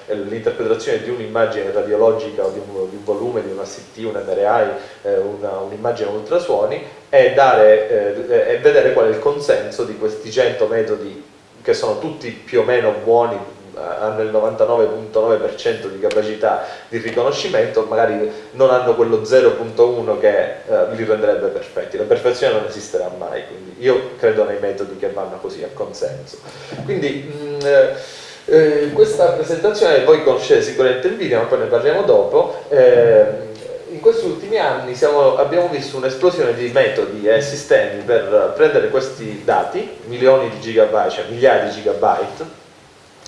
l'interpretazione di un'immagine radiologica o di un, di un, volume, di un ACT, un MRI, eh, un'immagine un ultrasuoni e, dare, eh, e vedere qual è il consenso di questi 100 metodi che sono tutti più o meno buoni hanno il 99.9% di capacità di riconoscimento, magari non hanno quello 0.1 che eh, li renderebbe perfetti. La perfezione non esisterà mai, quindi io credo nei metodi che vanno così a consenso. Quindi mh, mm, eh, questa presentazione, voi conoscete sicuramente il video, ma poi ne parliamo dopo. Eh, in questi ultimi anni siamo, abbiamo visto un'esplosione di metodi e sistemi per prendere questi dati, milioni di gigabyte, cioè migliaia di gigabyte,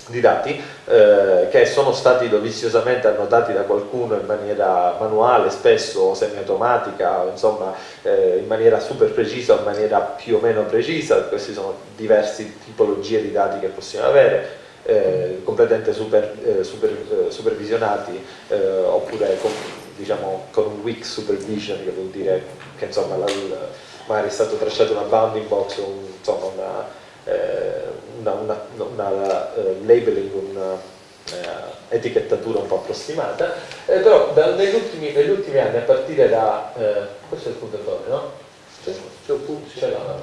di dati eh, che sono stati doviziosamente annotati da qualcuno in maniera manuale, spesso semiautomatica, insomma eh, in maniera super precisa o in maniera più o meno precisa, queste sono diverse tipologie di dati che possiamo avere, eh, completamente super, eh, super, eh, supervisionati eh, oppure con, diciamo, con un weak supervision che vuol dire che insomma la, magari è stato tracciato una bounding box un, insomma una una, una, una uh, labeling, una uh, etichettatura un po' approssimata, eh, però da, negli, ultimi, negli, ultimi, anni a partire da... Eh, questo è il puntatore, no? C'è un punto,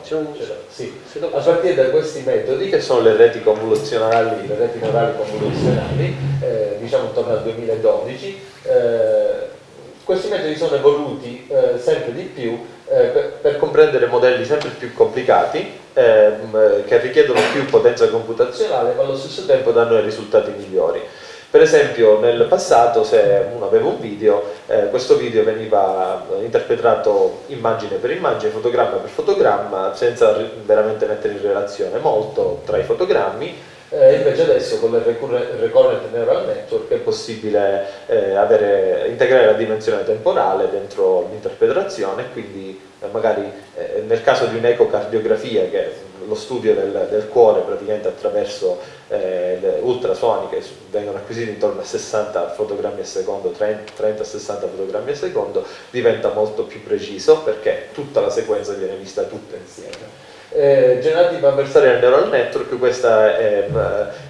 c'è un, sì. A partire da questi metodi che sono le reti convoluzionali, le reti neurali convoluzionali, eh, diciamo intorno al 2012, eh, questi metodi sono evoluti eh, sempre di più eh, per, per, comprendere modelli sempre più complicati ehm, che richiedono più potenza computazionale ma allo stesso tempo danno risultati migliori. Per esempio nel passato se uno aveva un video, eh, questo video veniva interpretato immagine per immagine, fotogramma per fotogramma, senza veramente mettere in relazione molto tra i fotogrammi eh, invece adesso con il Recurrent Neural Network è possibile eh, avere, integrare la dimensione temporale dentro l'interpretazione, quindi magari eh, nel caso di un'ecocardiografia che è lo studio del, del cuore praticamente attraverso eh, le ultrasuoni che vengono acquisiti intorno a 60 fotogrammi al secondo, 30-60 fotogrammi al secondo, diventa molto più preciso perché tutta la sequenza viene vista tutta insieme. Eh, Generative Adversarial Neural Network, questa è,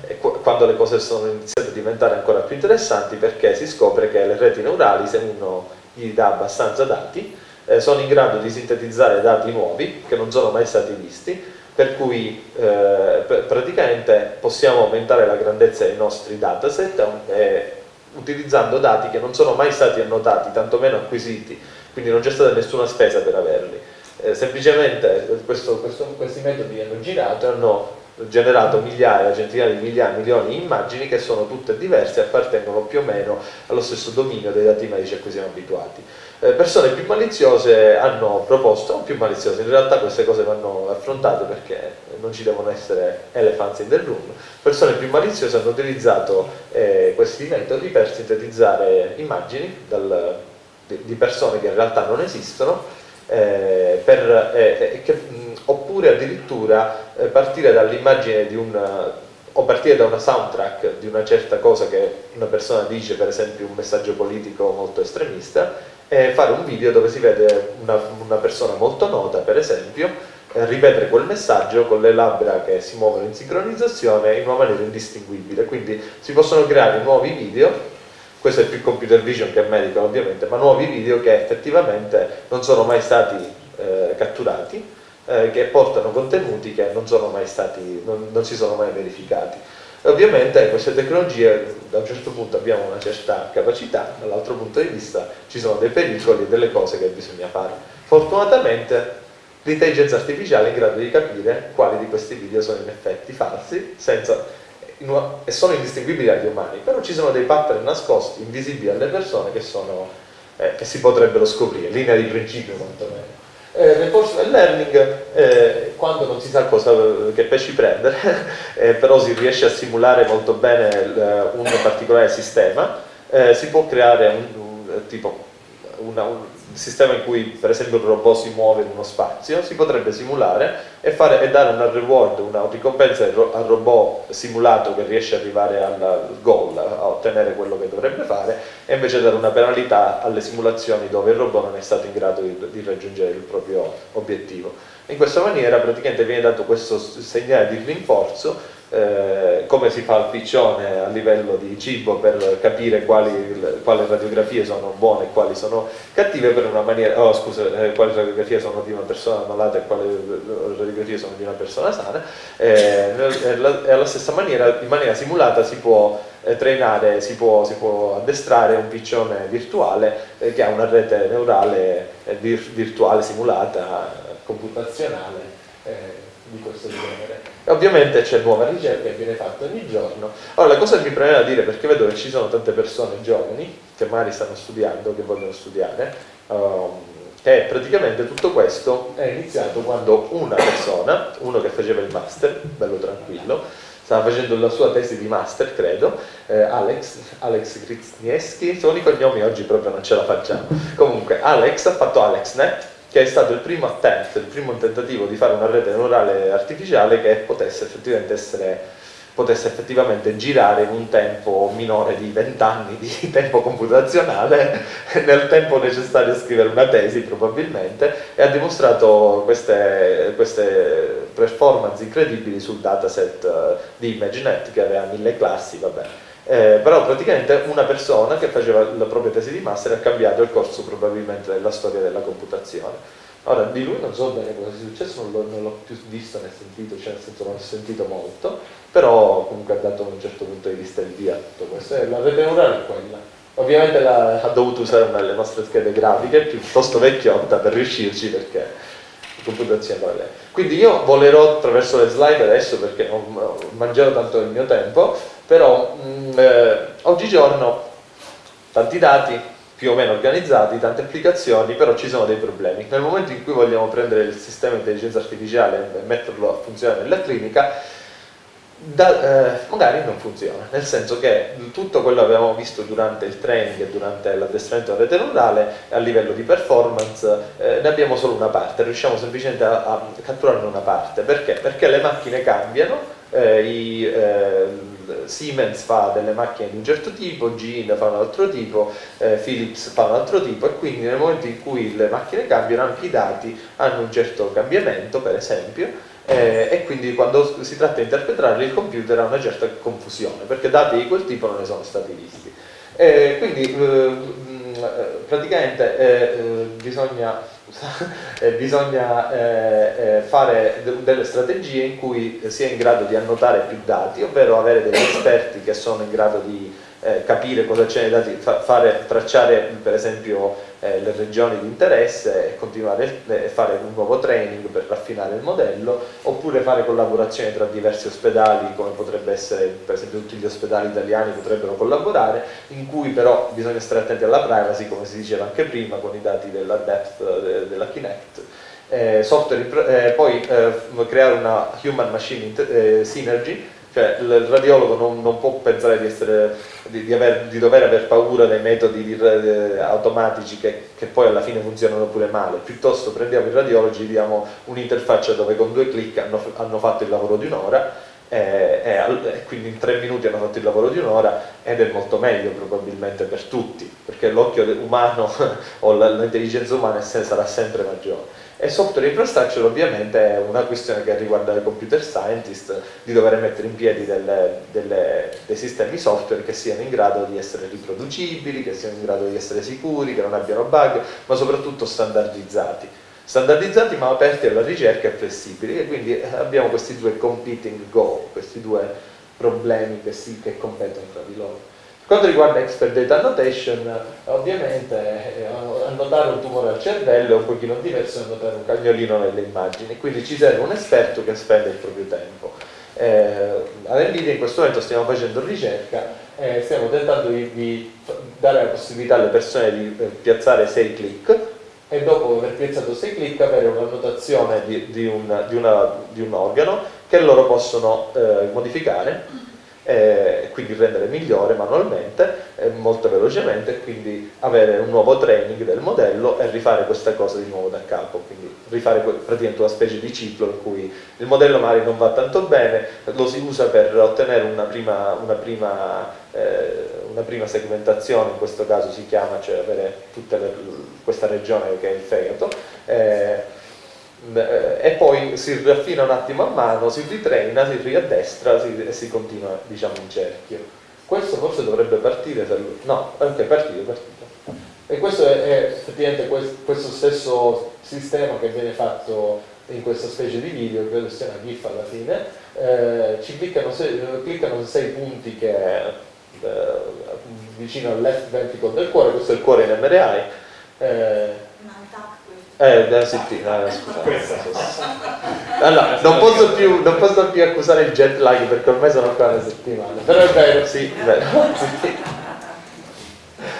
è, quando le cose sono iniziate a diventare ancora più interessanti perché si scopre che le reti neurali, se uno gli dà abbastanza dati, eh, sono in grado di sintetizzare dati nuovi che non sono mai stati visti, per cui eh, praticamente possiamo aumentare la grandezza dei nostri dataset eh, utilizzando dati che non sono mai stati annotati, tantomeno acquisiti, quindi non c'è stata nessuna spesa per averli. Eh, semplicemente questo, questo, questi metodi hanno girato e hanno generato migliaia, centinaia di migliaia, milioni di immagini che sono tutte diverse e appartengono più o meno allo stesso dominio dei dati medici a cui siamo abituati. Eh, persone più maliziose hanno proposto, non più maliziose, in realtà queste cose vanno affrontate perché non ci devono essere elephants in the room, persone più maliziose hanno utilizzato eh, questi metodi per sintetizzare immagini dal, di, di, persone che in realtà non esistono, eh, per, eh, che, mh, oppure addirittura eh, partire dall'immagine di un o partire da una soundtrack di una certa cosa che una persona dice, per esempio un messaggio politico molto estremista, e fare un video dove si vede una, una persona molto nota, per esempio, eh, ripetere quel messaggio con le labbra che si muovono in sincronizzazione in una maniera indistinguibile. Quindi si possono creare nuovi video, questo è più computer vision che medical ovviamente, ma nuovi video che effettivamente non sono mai stati eh, catturati, eh, che portano contenuti che non, sono mai stati, non, non si sono mai verificati. E ovviamente queste tecnologie da un certo punto abbiamo una certa capacità, dall'altro punto di vista ci sono dei pericoli e delle cose che bisogna fare. Fortunatamente l'intelligenza artificiale è in grado di capire quali di questi video sono in effetti falsi senza, e sono indistinguibili dagli umani, però ci sono dei pattern nascosti, invisibili alle persone che, sono, eh, che si potrebbero scoprire, linea di principio quantomeno. Eh, reinforcement learning eh, quando non si sa cosa, che pesci prendere eh, però si riesce a simulare molto bene il, un particolare sistema eh, si può creare un, un, tipo una, un, sistema in cui per esempio un robot si muove in uno spazio, si potrebbe simulare e, fare, e dare una reward, una ricompensa al robot simulato che riesce ad arrivare al goal, a ottenere quello che dovrebbe fare, e invece dare una penalità alle simulazioni dove il robot non è stato in grado di, di raggiungere il proprio obiettivo. In questa maniera praticamente viene dato questo segnale di rinforzo eh, come si fa il piccione a livello di cibo per capire quali, quali radiografie sono buone e quali sono cattive per una maniera, oh scusa, eh, quali radiografie sono di una persona malata e quali radiografie sono di una persona sana, eh, e alla stessa maniera, in maniera simulata si può eh, trainare, si può, si può, addestrare un piccione virtuale eh, che ha una rete neurale virtuale simulata, computazionale di questo genere. Ovviamente c'è nuova ricerca che viene fatta ogni giorno. Allora, la cosa che mi premeva dire, perché vedo che ci sono tante persone giovani che magari stanno studiando, che vogliono studiare, um, che praticamente tutto questo è iniziato quando una persona, uno che faceva il master, bello tranquillo, stava facendo la sua tesi di master, credo, eh, Alex, Alex Grizniewski, sono i cognomi oggi proprio non ce la facciamo. Comunque, Alex ha fatto AlexNet, che è stato il primo attempt, il primo tentativo di fare una rete neurale artificiale che potesse effettivamente, essere, potesse effettivamente girare in un tempo minore di 20 anni di tempo computazionale, nel tempo necessario a scrivere una tesi probabilmente, e ha dimostrato queste, queste performance incredibili sul dataset eh, di ImageNet che aveva mille classi, vabbè eh, però praticamente una persona che faceva la propria tesi di master ha cambiato il corso probabilmente della storia della computazione. Ora, di lui non so bene cosa sia successo, non l'ho più visto né sentito, cioè nel senso non ho sentito molto, però comunque ha dato un certo punto di vista il via a tutto questo. E la rete neurale è quella. Ovviamente la, ha dovuto usare una delle nostre schede grafiche, piuttosto vecchiotta per riuscirci perché computazione parallela. Quindi io volerò attraverso le slide adesso perché ho mangiato tanto il mio tempo, però mh, mm, eh, oggigiorno tanti dati più o meno organizzati, tante applicazioni, però ci sono dei problemi. Nel momento in cui vogliamo prendere il sistema di intelligenza artificiale e metterlo a funzionare nella clinica, da, eh, magari non funziona, nel senso che tutto quello che abbiamo visto durante il training e durante l'addestramento della rete neurale a livello di performance eh, ne abbiamo solo una parte, riusciamo semplicemente a, a catturarne una parte, perché? Perché le macchine cambiano, eh, i, eh, Siemens fa delle macchine di un certo tipo, GE fa un altro tipo, eh, Philips fa un altro tipo e quindi nel momento in cui le macchine cambiano anche i dati hanno un certo cambiamento per esempio eh, e quindi quando si tratta di interpretarli il computer ha una certa confusione perché dati di quel tipo non ne sono stati visti. Eh, quindi eh, praticamente eh, eh, bisogna, eh, bisogna fare delle strategie in cui si è in grado di annotare più dati, ovvero avere degli esperti che sono in grado di eh, capire cosa c'è dati, fa, fare, tracciare per esempio eh, le regioni di interesse e continuare a eh, fare un nuovo training per raffinare il modello, oppure fare collaborazioni tra diversi ospedali, come potrebbe essere per esempio tutti gli ospedali italiani potrebbero collaborare, in cui però bisogna stare attenti alla privacy, come si diceva anche prima, con i dati della depth eh, della Kinect. Eh, software, eh, poi creare una human machine synergy cioè il radiologo non, non può pensare di, essere, di, di, aver, di, dover aver paura dei metodi di, eh, automatici che, che, poi alla fine funzionano pure male, piuttosto prendiamo i radiologi, gli diamo un'interfaccia dove con due clic hanno, hanno fatto il lavoro di un'ora e, e, quindi in tre minuti hanno fatto il lavoro di un'ora ed è molto meglio probabilmente per tutti, perché l'occhio umano o l'intelligenza umana sarà sempre maggiore. E software infrastructure ovviamente è una questione che riguarda i computer scientist, di dover mettere in piedi delle, delle, dei sistemi software che siano in grado di essere riproducibili, che siano in grado di essere sicuri, che non abbiano bug, ma soprattutto standardizzati. Standardizzati ma aperti alla ricerca e flessibili e quindi abbiamo questi due competing goal, questi due problemi che, si, che competono tra di loro. Quanto riguarda expert data annotation, ovviamente eh, annotare un tumore al cervello è un pochino diverso da annotare un cagnolino nelle immagini, quindi ci serve un esperto che spende il proprio tempo. Eh, Nvidia in questo momento stiamo facendo ricerca e eh, stiamo tentando di, di, dare la possibilità alle persone di eh, piazzare 6 click e dopo aver piazzato 6 click avere un'annotazione di, di, un, di, di, un organo che loro possono eh, modificare eh, quindi rendere migliore manualmente, eh, molto velocemente quindi avere un nuovo training del modello e rifare questa cosa di nuovo da capo, quindi rifare praticamente una specie di ciclo in cui il modello magari non va tanto bene, lo si usa per ottenere una prima, una prima, eh, una prima segmentazione, in questo caso si chiama, cioè avere tutta le, questa regione che è il fegato, eh, e poi si raffina un attimo a mano, si ritraina, si riaddestra e si continua diciamo in cerchio. Questo forse dovrebbe partire, per, no, ok, partire, partire. E questo è, effettivamente questo stesso sistema che viene fatto in questa specie di video, credo sia una GIF alla fine, eh, ci cliccano, se, cliccano sei punti che eh, vicino al left ventricle del cuore, questo è il cuore in MRI, eh, eh, da settimana, scusate. Allora, non posso, più, non posso più accusare il jet lag perché ormai sono qua una settimana. Però è vero, sì, è vero.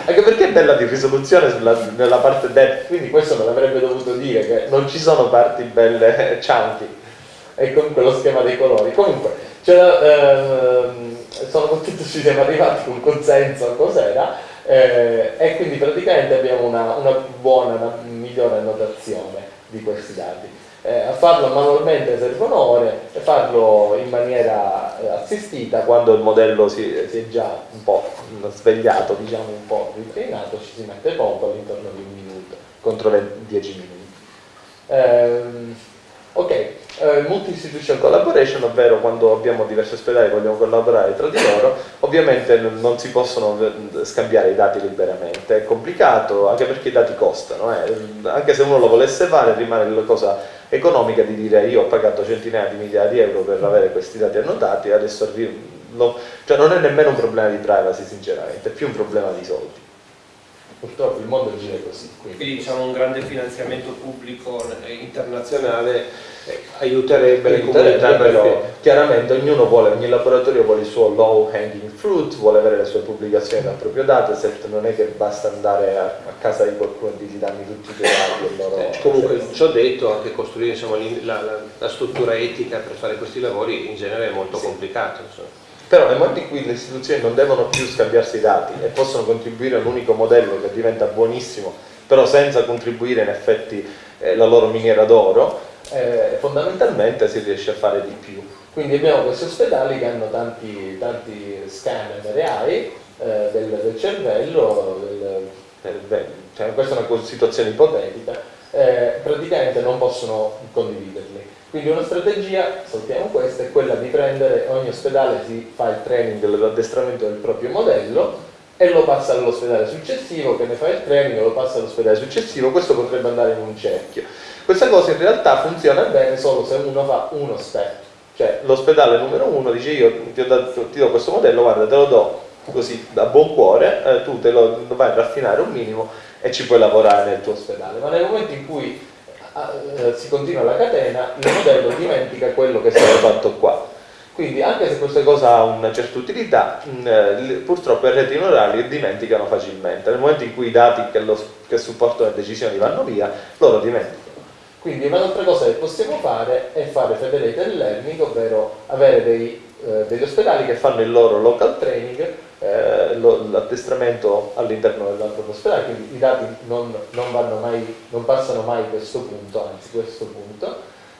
Anche perché è bella di risoluzione sulla, nella parte depth, quindi questo me l'avrebbe dovuto dire, che non ci sono parti belle chunky. E comunque lo schema dei colori. Comunque, ehm, sono contento ci siamo arrivati con consenso a cos'era eh, e quindi praticamente abbiamo una, una buona, una migliore annotazione di questi dati. Eh, a farlo manualmente servono ore e farlo in maniera eh, assistita quando il modello si, si, è già un po' svegliato, diciamo un po' ritrainato, ci si mette poco all'intorno di un minuto contro le 10 minuti. Eh, ok, eh, multi-institution collaboration, ovvero quando abbiamo diversi ospedali e vogliamo collaborare tra di loro, ovviamente non si possono scambiare i dati liberamente, è complicato anche perché i dati costano, eh. anche se uno lo volesse fare rimane la cosa economica di dire io ho pagato centinaia di migliaia di euro per avere questi dati annotati, adesso lo, cioè non è nemmeno un problema di privacy sinceramente, è più un problema di soldi. Purtroppo il mondo gira così. Quindi, quindi diciamo un grande finanziamento pubblico internazionale eh, aiuterebbe le comunità però chiaramente ognuno vuole, ogni laboratorio vuole il suo low hanging fruit, vuole avere le sue pubblicazioni dal proprio dataset, non è che basta andare a, a casa di qualcuno e gli danno tutti i dati loro... eh, comunque ci ho detto anche costruire insomma, la, la, la, struttura etica per fare questi lavori in genere è molto sì. complicato insomma. Però nel momento in cui le istituzioni non devono più scambiarsi i dati e possono contribuire a un unico modello che diventa buonissimo, però senza contribuire in effetti eh, la loro miniera d'oro, eh, fondamentalmente si riesce a fare di più. Quindi abbiamo questi ospedali che hanno tanti, tanti scan reali eh, del, del, cervello, del, cioè, questa è una situazione ipotetica, eh, praticamente non possono condividerli. Quindi una strategia, saltiamo questa, è quella di prendere, ogni ospedale si fa il training dell'addestramento del proprio modello e lo passa all'ospedale successivo, che ne fa il training e lo passa all'ospedale successivo, questo potrebbe andare in un cerchio. Questa cosa in realtà funziona bene solo se uno fa uno step, cioè l'ospedale numero uno dice io ti, dato, ti, do questo modello, guarda te lo do così da buon cuore, eh, tu te lo vai a raffinare un minimo e ci puoi lavorare nel tuo ospedale, ma nel momento in cui si continua la catena, il modello dimentica quello che è stato fatto qua. Quindi anche se questa cosa ha una certa utilità, mh, eh, purtroppo i reti neurali dimenticano facilmente. Nel momento in cui i dati che, lo, che supportano le decisioni vanno via, loro dimenticano. Quindi un'altra cosa che possiamo fare è fare federated learning, ovvero avere dei, eh, degli ospedali che fanno il loro local training, eh, l'addestramento all'interno dell'ospedale, quindi i dati non, non, mai, non passano mai questo punto, anzi questo punto,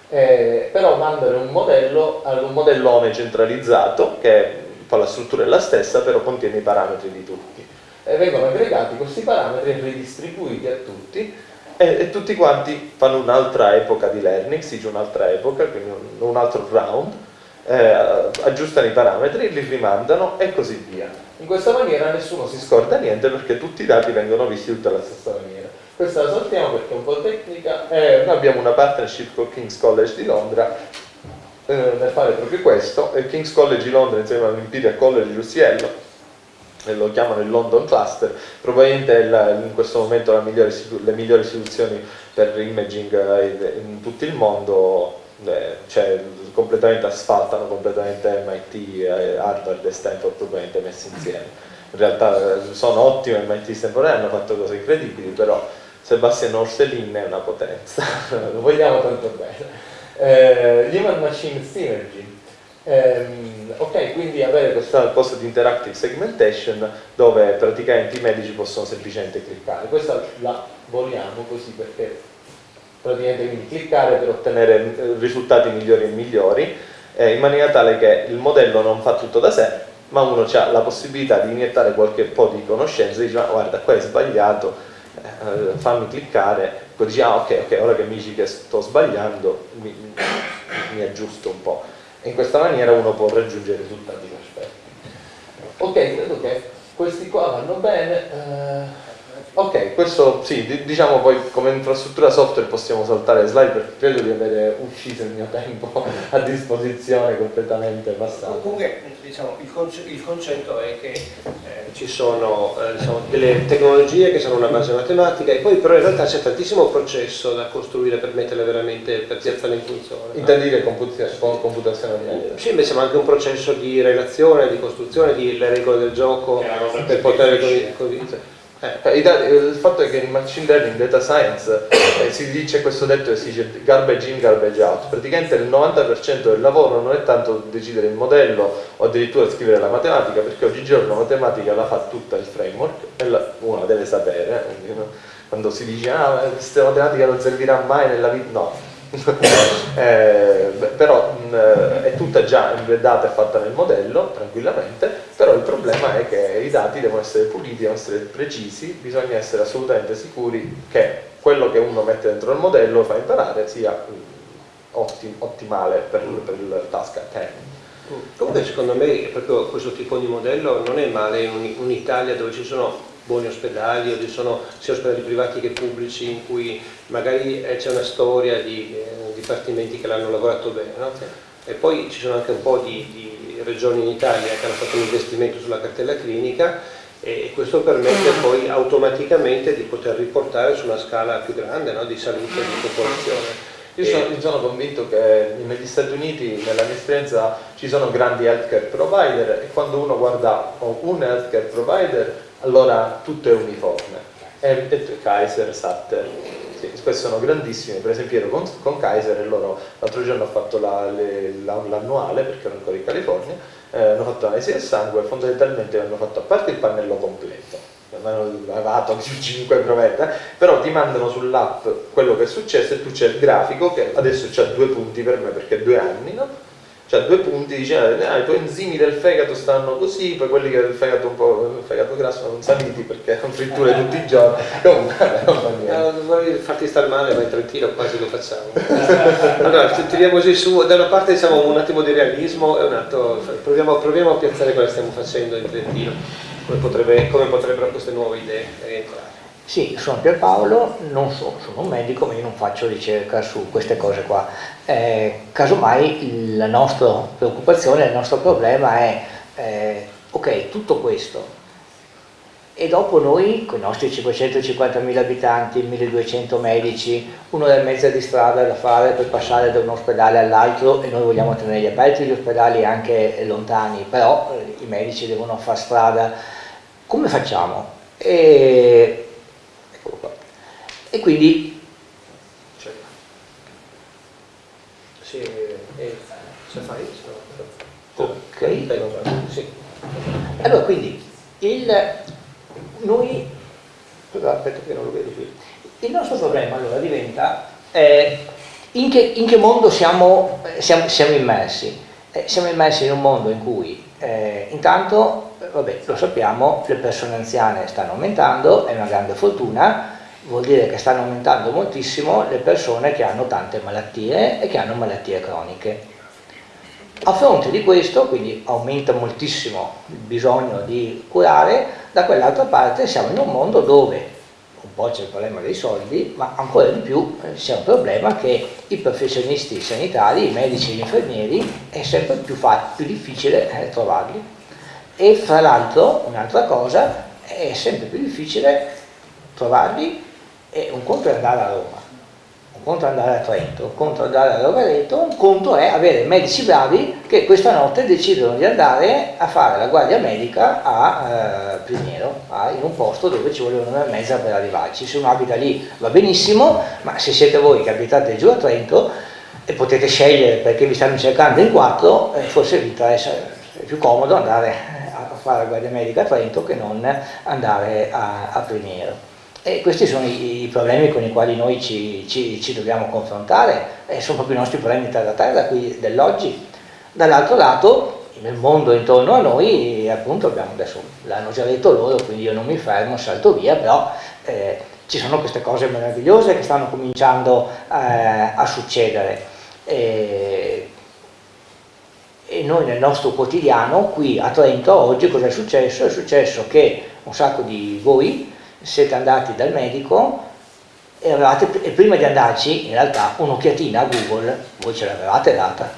eh, però mandano un modello, un modellone centralizzato che poi la struttura è la stessa, però contiene i parametri di tutti. E vengono aggregati questi parametri e ridistribuiti a tutti. E, e tutti quanti fanno un'altra epoca di learning, si dice un'altra epoca, quindi un, un altro round, eh, aggiustano i parametri, li rimandano e così via. In questa maniera nessuno si scorda niente perché tutti i dati vengono visti tutti alla stessa maniera. Questa la saltiamo perché è un po' tecnica. Eh, noi abbiamo una partnership con King's College di Londra eh, nel fare proprio questo. E King's College di Londra insieme all'Imperial College di UCL lo chiamano il London Cluster, probabilmente è in questo momento migliore, le migliori istituzioni per imaging eh, in tutto il mondo, cioè completamente asfaltano completamente MIT, eh, Harvard e Stanford probabilmente messi insieme. In realtà sono ottime MIT e Stanford hanno fatto cose incredibili, però Sebastian Orselin è una potenza, lo vogliamo tanto bene. Eh, Human Machine Synergy Ehm, ok, quindi avere questa posto di interactive segmentation dove praticamente i medici possono semplicemente cliccare. Questa la vogliamo così perché praticamente quindi cliccare per ottenere eh, risultati migliori e migliori eh, in maniera tale che il modello non fa tutto da sé ma uno ha la possibilità di iniettare qualche po' di conoscenza e dice ah, guarda qua è sbagliato eh, fammi cliccare poi dici ah ok, ok ora che mi dici che sto sbagliando mi, mi aggiusto un po' e in questa maniera uno può raggiungere risultati perfetti. Ok, credo che questi qua vanno bene. Uh, ok, questo sì, diciamo poi come infrastruttura software possiamo saltare slide perché credo di avere ucciso il mio tempo a disposizione completamente passato. Comunque diciamo, il, conce il, concetto è che eh, ci sono eh, diciamo, delle tecnologie che sono una base matematica e poi però in realtà c'è tantissimo processo da costruire per metterle veramente, per piazzarle in funzione. Intendi dire computazionalmente? Sì, invece ma anche un processo di relazione, di costruzione, di le regole del gioco per poter condividere. Eh, il fatto è che in machine learning, data science, eh, si questo detto che si dice garbage in, garbage out. Praticamente il 90% del lavoro non è tanto decidere il modello o addirittura scrivere la matematica, perché oggigiorno la matematica la fa tutta il framework e la, uno deve sapere. Eh, quando si dice ah, questa matematica non servirà mai nella vita, no. eh, però mh, è tutta già embeddata e fatta nel modello tranquillamente però il problema è che i dati devono essere puliti, devono essere precisi, bisogna essere assolutamente sicuri che quello che uno mette dentro il modello fa imparare sia mm, ottim ottimale per, per il task at hand. Comunque secondo me proprio questo tipo di modello non è male in un'Italia dove ci sono buoni ospedali o ci sono sia ospedali privati che pubblici in cui magari eh, c'è una storia di eh, dipartimenti che l'hanno lavorato bene no? e poi ci sono anche un po' di, di regioni in Italia che hanno fatto un investimento sulla cartella clinica e questo permette poi automaticamente di poter riportare su una scala più grande no, di salute di popolazione. Io sono, sono, convinto che negli Stati Uniti, nella mia esperienza, ci sono grandi healthcare provider e quando uno guarda un healthcare provider, allora tutto è uniforme. E, e Kaiser, Sutter, questi sono grandissimi, per esempio ero con, con Kaiser e loro l'altro giorno ho fatto l'annuale la, perché ero ancora in California, eh, hanno fatto l'analisi del sangue e fondamentalmente hanno fatto a parte il pannello completo, lavato 5 provette, però ti mandano sull'app quello che è successo e tu c'è il grafico che adesso c'ha due punti per me perché due anni, no? Cioè due punti dicendo ah, i tuoi enzimi del fegato stanno così, poi quelli che del fegato un po' il fegato grasso sono saliti perché hanno fritture tutti i giorni. Comunque non fa niente. Vuoi farti star male, ma in Trentino quasi lo facciamo. allora, tiriamo così su, da una parte diciamo un attimo di realismo e un altro, proviamo, proviamo a piazzare cosa stiamo facendo in Trentino, come, potrebbe, come potrebbero queste nuove idee rientrare. Sì, sono Pierpaolo, non sono, sono, un medico, ma io non faccio ricerca su queste cose qua. Eh, casomai la nostra preoccupazione, il nostro problema è eh, ok, tutto questo, e dopo noi, con i nostri 550.000 abitanti, 1.200 medici, un'ora e mezza di strada da fare per passare da un ospedale all'altro e noi vogliamo tenerli aperti gli ospedali anche lontani, però eh, i medici devono fare strada, come facciamo? E, e quindi... Sì, e se fai? Ok, sì. Allora quindi il noi, aspetta che non lo vedo qui, il nostro problema allora diventa eh, in, che, in, che, mondo siamo, siamo, siamo immersi? Eh, siamo immersi in un mondo in cui eh, intanto, vabbè, lo sappiamo, le persone anziane stanno aumentando, è una grande fortuna, vuol dire che stanno aumentando moltissimo le persone che hanno tante malattie e che hanno malattie croniche. A fronte di questo, quindi aumenta moltissimo il bisogno di curare, da quell'altra parte siamo in un mondo dove un po' c'è il problema dei soldi, ma ancora di più eh, c'è un problema che i professionisti sanitari, i medici e gli infermieri, è sempre più, più difficile eh, trovarli. E fra l'altro, un'altra cosa, è sempre più difficile trovarli e un conto è andare a Roma, conto andare a Trento, un conto andare a Rovereto, un conto è avere medici bravi che questa notte decidono di andare a fare la guardia medica a eh, Primiero, a, in un posto dove ci vuole un'ora e mezza per arrivarci. Se uno abita lì va benissimo, ma se siete voi che abitate giù a Trento e potete scegliere perché vi stanno cercando in quattro, eh, forse vi interessa, è più comodo andare a fare la guardia medica a Trento che non andare a, a Primiero. E questi sono i, i, problemi con i quali noi ci, ci, ci dobbiamo confrontare e sono proprio i nostri problemi terra terra qui dell'oggi. Dall'altro lato, nel mondo intorno a noi, appunto, abbiamo adesso, l'hanno già detto loro, quindi io non mi fermo, salto via, però eh, ci sono queste cose meravigliose che stanno cominciando eh, a succedere. E, e noi nel nostro quotidiano, qui a Trento oggi, cosa è successo? È successo che un sacco di voi siete andati dal medico e, avevate, e prima di andarci in realtà un'occhiatina a Google voi ce l'avevate data.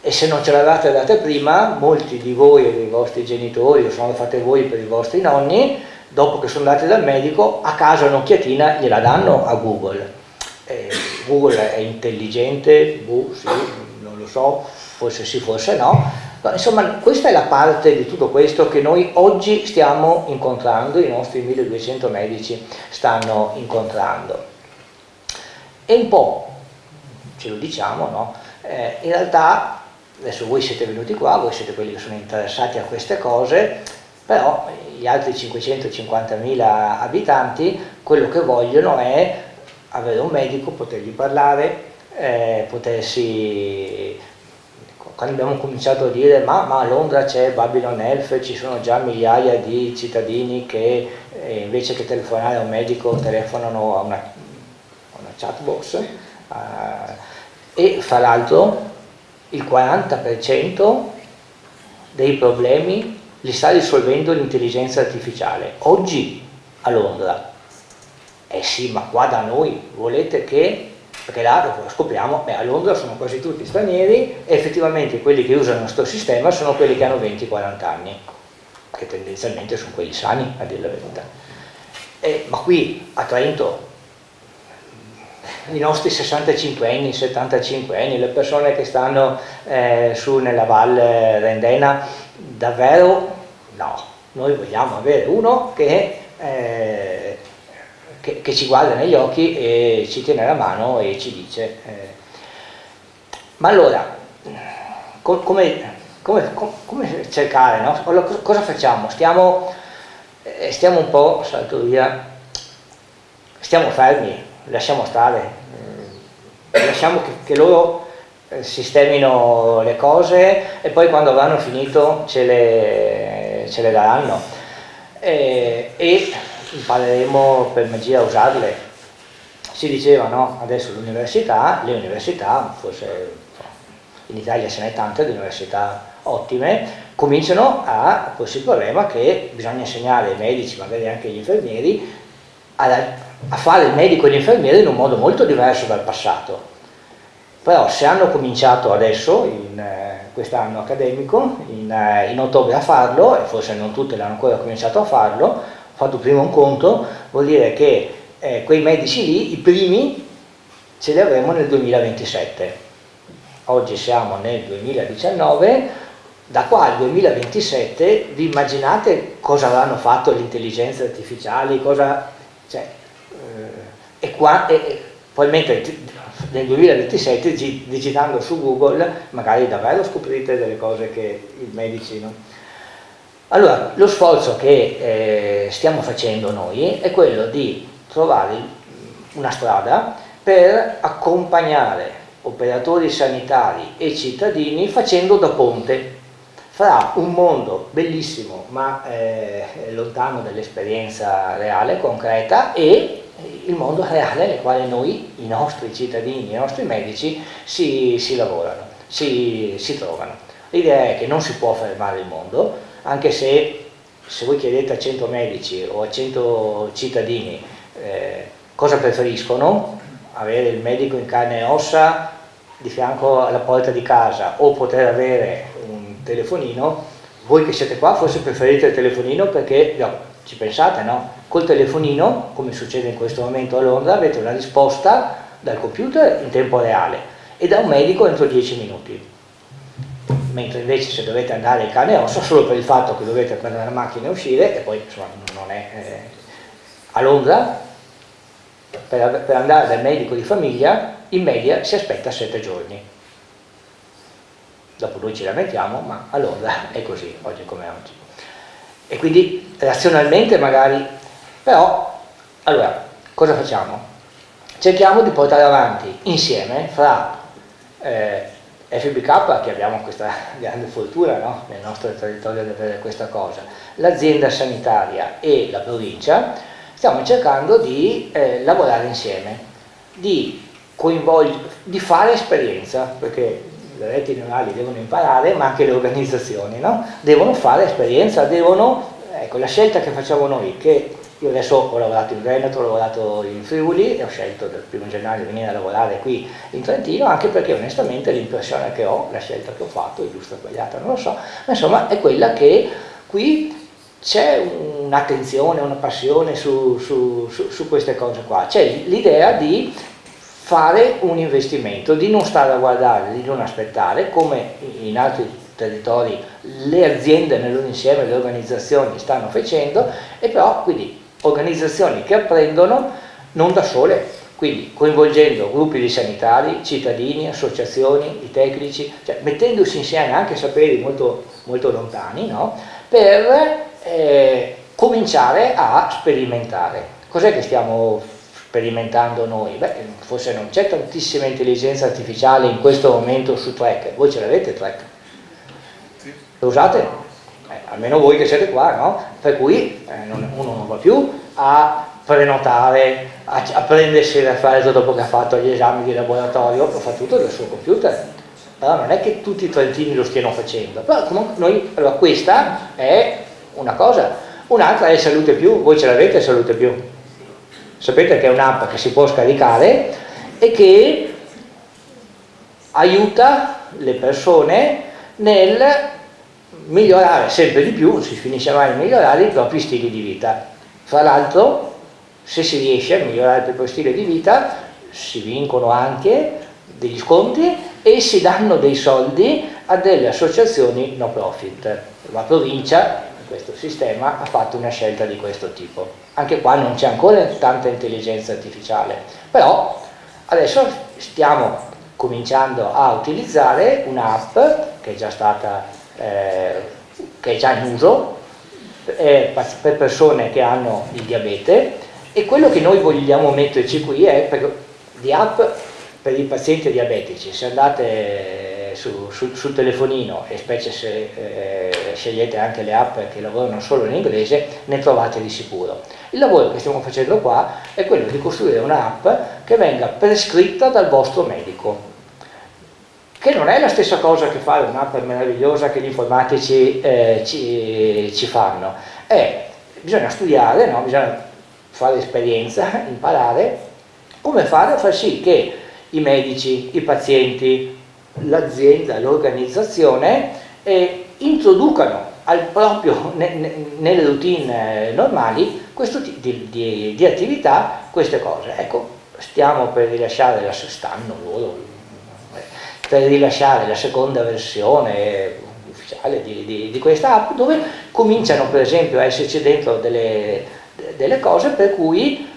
E se non ce l'avevate data prima molti di voi e dei vostri genitori o se non lo fate voi per i vostri nonni dopo che sono andati dal medico a casa un'occhiatina gliela danno a Google. Eh, Google è intelligente, boh, sì, non lo so, forse sì, forse no Insomma, questa è la parte di tutto questo che noi oggi stiamo incontrando, i nostri 1200 medici stanno incontrando. E un po', ce lo diciamo, no? Eh, in realtà, adesso voi siete venuti qua, voi siete quelli che sono interessati a queste cose, però gli altri 550.000 abitanti quello che vogliono è avere un medico, potergli parlare, eh, potersi quando abbiamo cominciato a dire ma, ma a Londra c'è Babylon Health, ci sono già migliaia di cittadini che eh, invece che telefonare a un medico telefonano a una, a una chatbox eh, e fra l'altro il 40% dei problemi li sta risolvendo l'intelligenza artificiale. Oggi a Londra, eh sì ma qua da noi volete che perché là lo scopriamo, beh, a Londra sono quasi tutti stranieri e effettivamente quelli che usano questo sistema sono quelli che hanno 20-40 anni, che tendenzialmente sono quelli sani, a dire la verità. E, ma qui a Trento i nostri 65 anni, 75 anni, le persone che stanno eh, su nella valle Rendena, davvero no, noi vogliamo avere uno che eh, che, che, ci guarda negli occhi e ci tiene la mano e ci dice eh, ma allora com come, come, come, cercare no? cosa facciamo? stiamo, eh, stiamo un po' salto via stiamo fermi lasciamo stare eh, lasciamo che, che loro eh, sistemino le cose e poi quando avranno finito ce le, ce le daranno e, e impareremo per magia a usarle. Si diceva, no? Adesso l'università, le università, forse in Italia ce n'è tante di università ottime, cominciano a porsi il problema che bisogna insegnare ai medici, magari anche agli infermieri, a, a fare il medico e l'infermiere in un modo molto diverso dal passato. però se hanno cominciato adesso, in eh, quest'anno accademico, in, eh, in, ottobre a farlo, e forse non tutte l'hanno ancora cominciato a farlo, ho fatto prima un conto, vuol dire che eh, quei medici lì, i primi, ce li avremo nel 2027. Oggi siamo nel 2019, da qua al 2027 vi immaginate cosa avranno fatto le intelligenze artificiali, cosa, cioè, eh, e, qua, e, probabilmente nel 2027 digitando su Google magari davvero scoprite delle cose che i medici non... Allora, lo sforzo che eh, stiamo facendo noi è quello di trovare una strada per accompagnare operatori sanitari e cittadini facendo da ponte fra un mondo bellissimo ma eh, lontano dall'esperienza reale, concreta e il mondo reale nel quale noi, i nostri cittadini, i nostri medici si, si lavorano, si, si trovano. L'idea è che non si può fermare il mondo, anche se se voi chiedete a 100 medici o a 100 cittadini eh, cosa preferiscono, avere il medico in carne e ossa di fianco alla porta di casa o poter avere telefonino, voi che siete qua forse preferite il telefonino perché, no, ci pensate, no? Col telefonino, come succede in questo momento a Londra, avete una risposta dal computer in tempo reale e da un medico entro 10 minuti. Mentre invece se dovete andare in carne e ossa, solo per il fatto che dovete prendere la macchina e uscire, e poi insomma non è... Eh, a Londra, per, per andare dal medico di famiglia, in media si aspetta 7 giorni dopo noi ci lamentiamo, ma allora è così, oggi come oggi. E quindi razionalmente magari, però, allora, cosa facciamo? Cerchiamo di portare avanti insieme fra eh, FBK, che abbiamo questa grande fortuna no? nel nostro territorio di avere questa cosa, l'azienda sanitaria e la provincia, stiamo cercando di eh, lavorare insieme, di, di fare esperienza, perché le reti neurali devono imparare, ma anche le organizzazioni, no? devono fare esperienza, devono, ecco, la scelta che facciamo noi, che io adesso ho lavorato in Veneto, ho lavorato in Friuli e ho scelto dal primo gennaio di venire a lavorare qui in Trentino, anche perché onestamente l'impressione che ho, la scelta che ho fatto, è giusta o sbagliata, non lo so, ma insomma è quella che qui c'è un'attenzione, una passione su, su, su, su queste cose qua, c'è l'idea di fare un investimento, di non stare a guardare, di non aspettare, come in altri territori le aziende nel loro insieme, le organizzazioni stanno facendo, e però quindi organizzazioni che apprendono non da sole, quindi coinvolgendo gruppi di sanitari, cittadini, associazioni, i tecnici, cioè mettendosi insieme anche saperi molto, molto lontani, no? per eh, cominciare a sperimentare. Cos'è che stiamo sperimentando noi? Beh, forse non c'è tantissima intelligenza artificiale in questo momento su Track, voi ce l'avete Track? Lo usate? Almeno voi che siete qua, no? Per cui eh, non, uno non va più a prenotare, a, a prendersi il referto dopo che ha fatto gli esami di laboratorio, lo fa tutto dal suo computer. Allora non è che tutti i trentini lo stiano facendo, però comunque noi, allora questa è una cosa, un'altra è Salute Più, voi ce l'avete Salute Più? sapete che è un'app che si può scaricare e che aiuta le persone nel migliorare sempre di più, si finisce mai a migliorare i propri stili di vita. Fra l'altro, se si riesce a migliorare il proprio stile di vita, si vincono anche degli sconti e si danno dei soldi a delle associazioni no profit. La provincia questo sistema ha fatto una scelta di questo tipo. Anche qua non c'è ancora tanta intelligenza artificiale, però adesso stiamo cominciando a utilizzare un'app che è già stata, eh, che è già in uso eh, per persone che hanno il diabete e quello che noi vogliamo metterci qui è per, di app per i pazienti diabetici. Se andate su, su, sul telefonino e specie se eh, scegliete anche le app che lavorano solo in inglese, ne trovate di sicuro. Il lavoro che stiamo facendo qua è quello di costruire un'app che venga prescritta dal vostro medico, che non è la stessa cosa che fare un'app meravigliosa che gli informatici eh, ci, ci, fanno, è, bisogna studiare, no? bisogna fare esperienza, imparare come fare a far sì che i medici, i pazienti, l'azienda, l'organizzazione eh, introducano al proprio, ne, ne, nelle routine normali questo tipo di, di, di, attività, queste cose. Ecco, stiamo per rilasciare, la, stanno loro, eh, per rilasciare la seconda versione ufficiale di, di, di, questa app dove cominciano per esempio a esserci dentro delle, delle cose per cui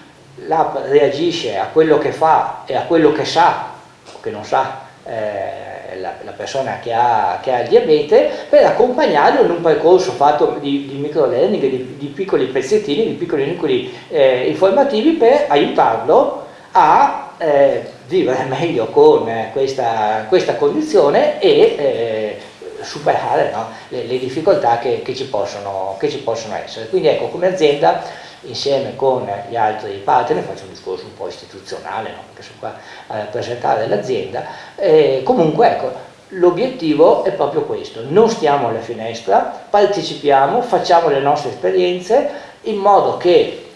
l'app reagisce a quello che fa e a quello che sa o che non sa eh, la, la, persona che ha, che ha, il diabete per accompagnarlo in un percorso fatto di, di micro learning, di, di, piccoli pezzettini, di piccoli nuclei eh, informativi per aiutarlo a eh, vivere meglio con questa, questa condizione e eh, superare no, le, le, difficoltà che, che, ci possono, che, ci possono, essere. Quindi ecco, come azienda, insieme con gli altri partner, faccio un discorso un po' istituzionale, no, perché sono qua a rappresentare l'azienda, eh, comunque ecco, l'obiettivo è proprio questo, non stiamo alla finestra, partecipiamo, facciamo le nostre esperienze in modo che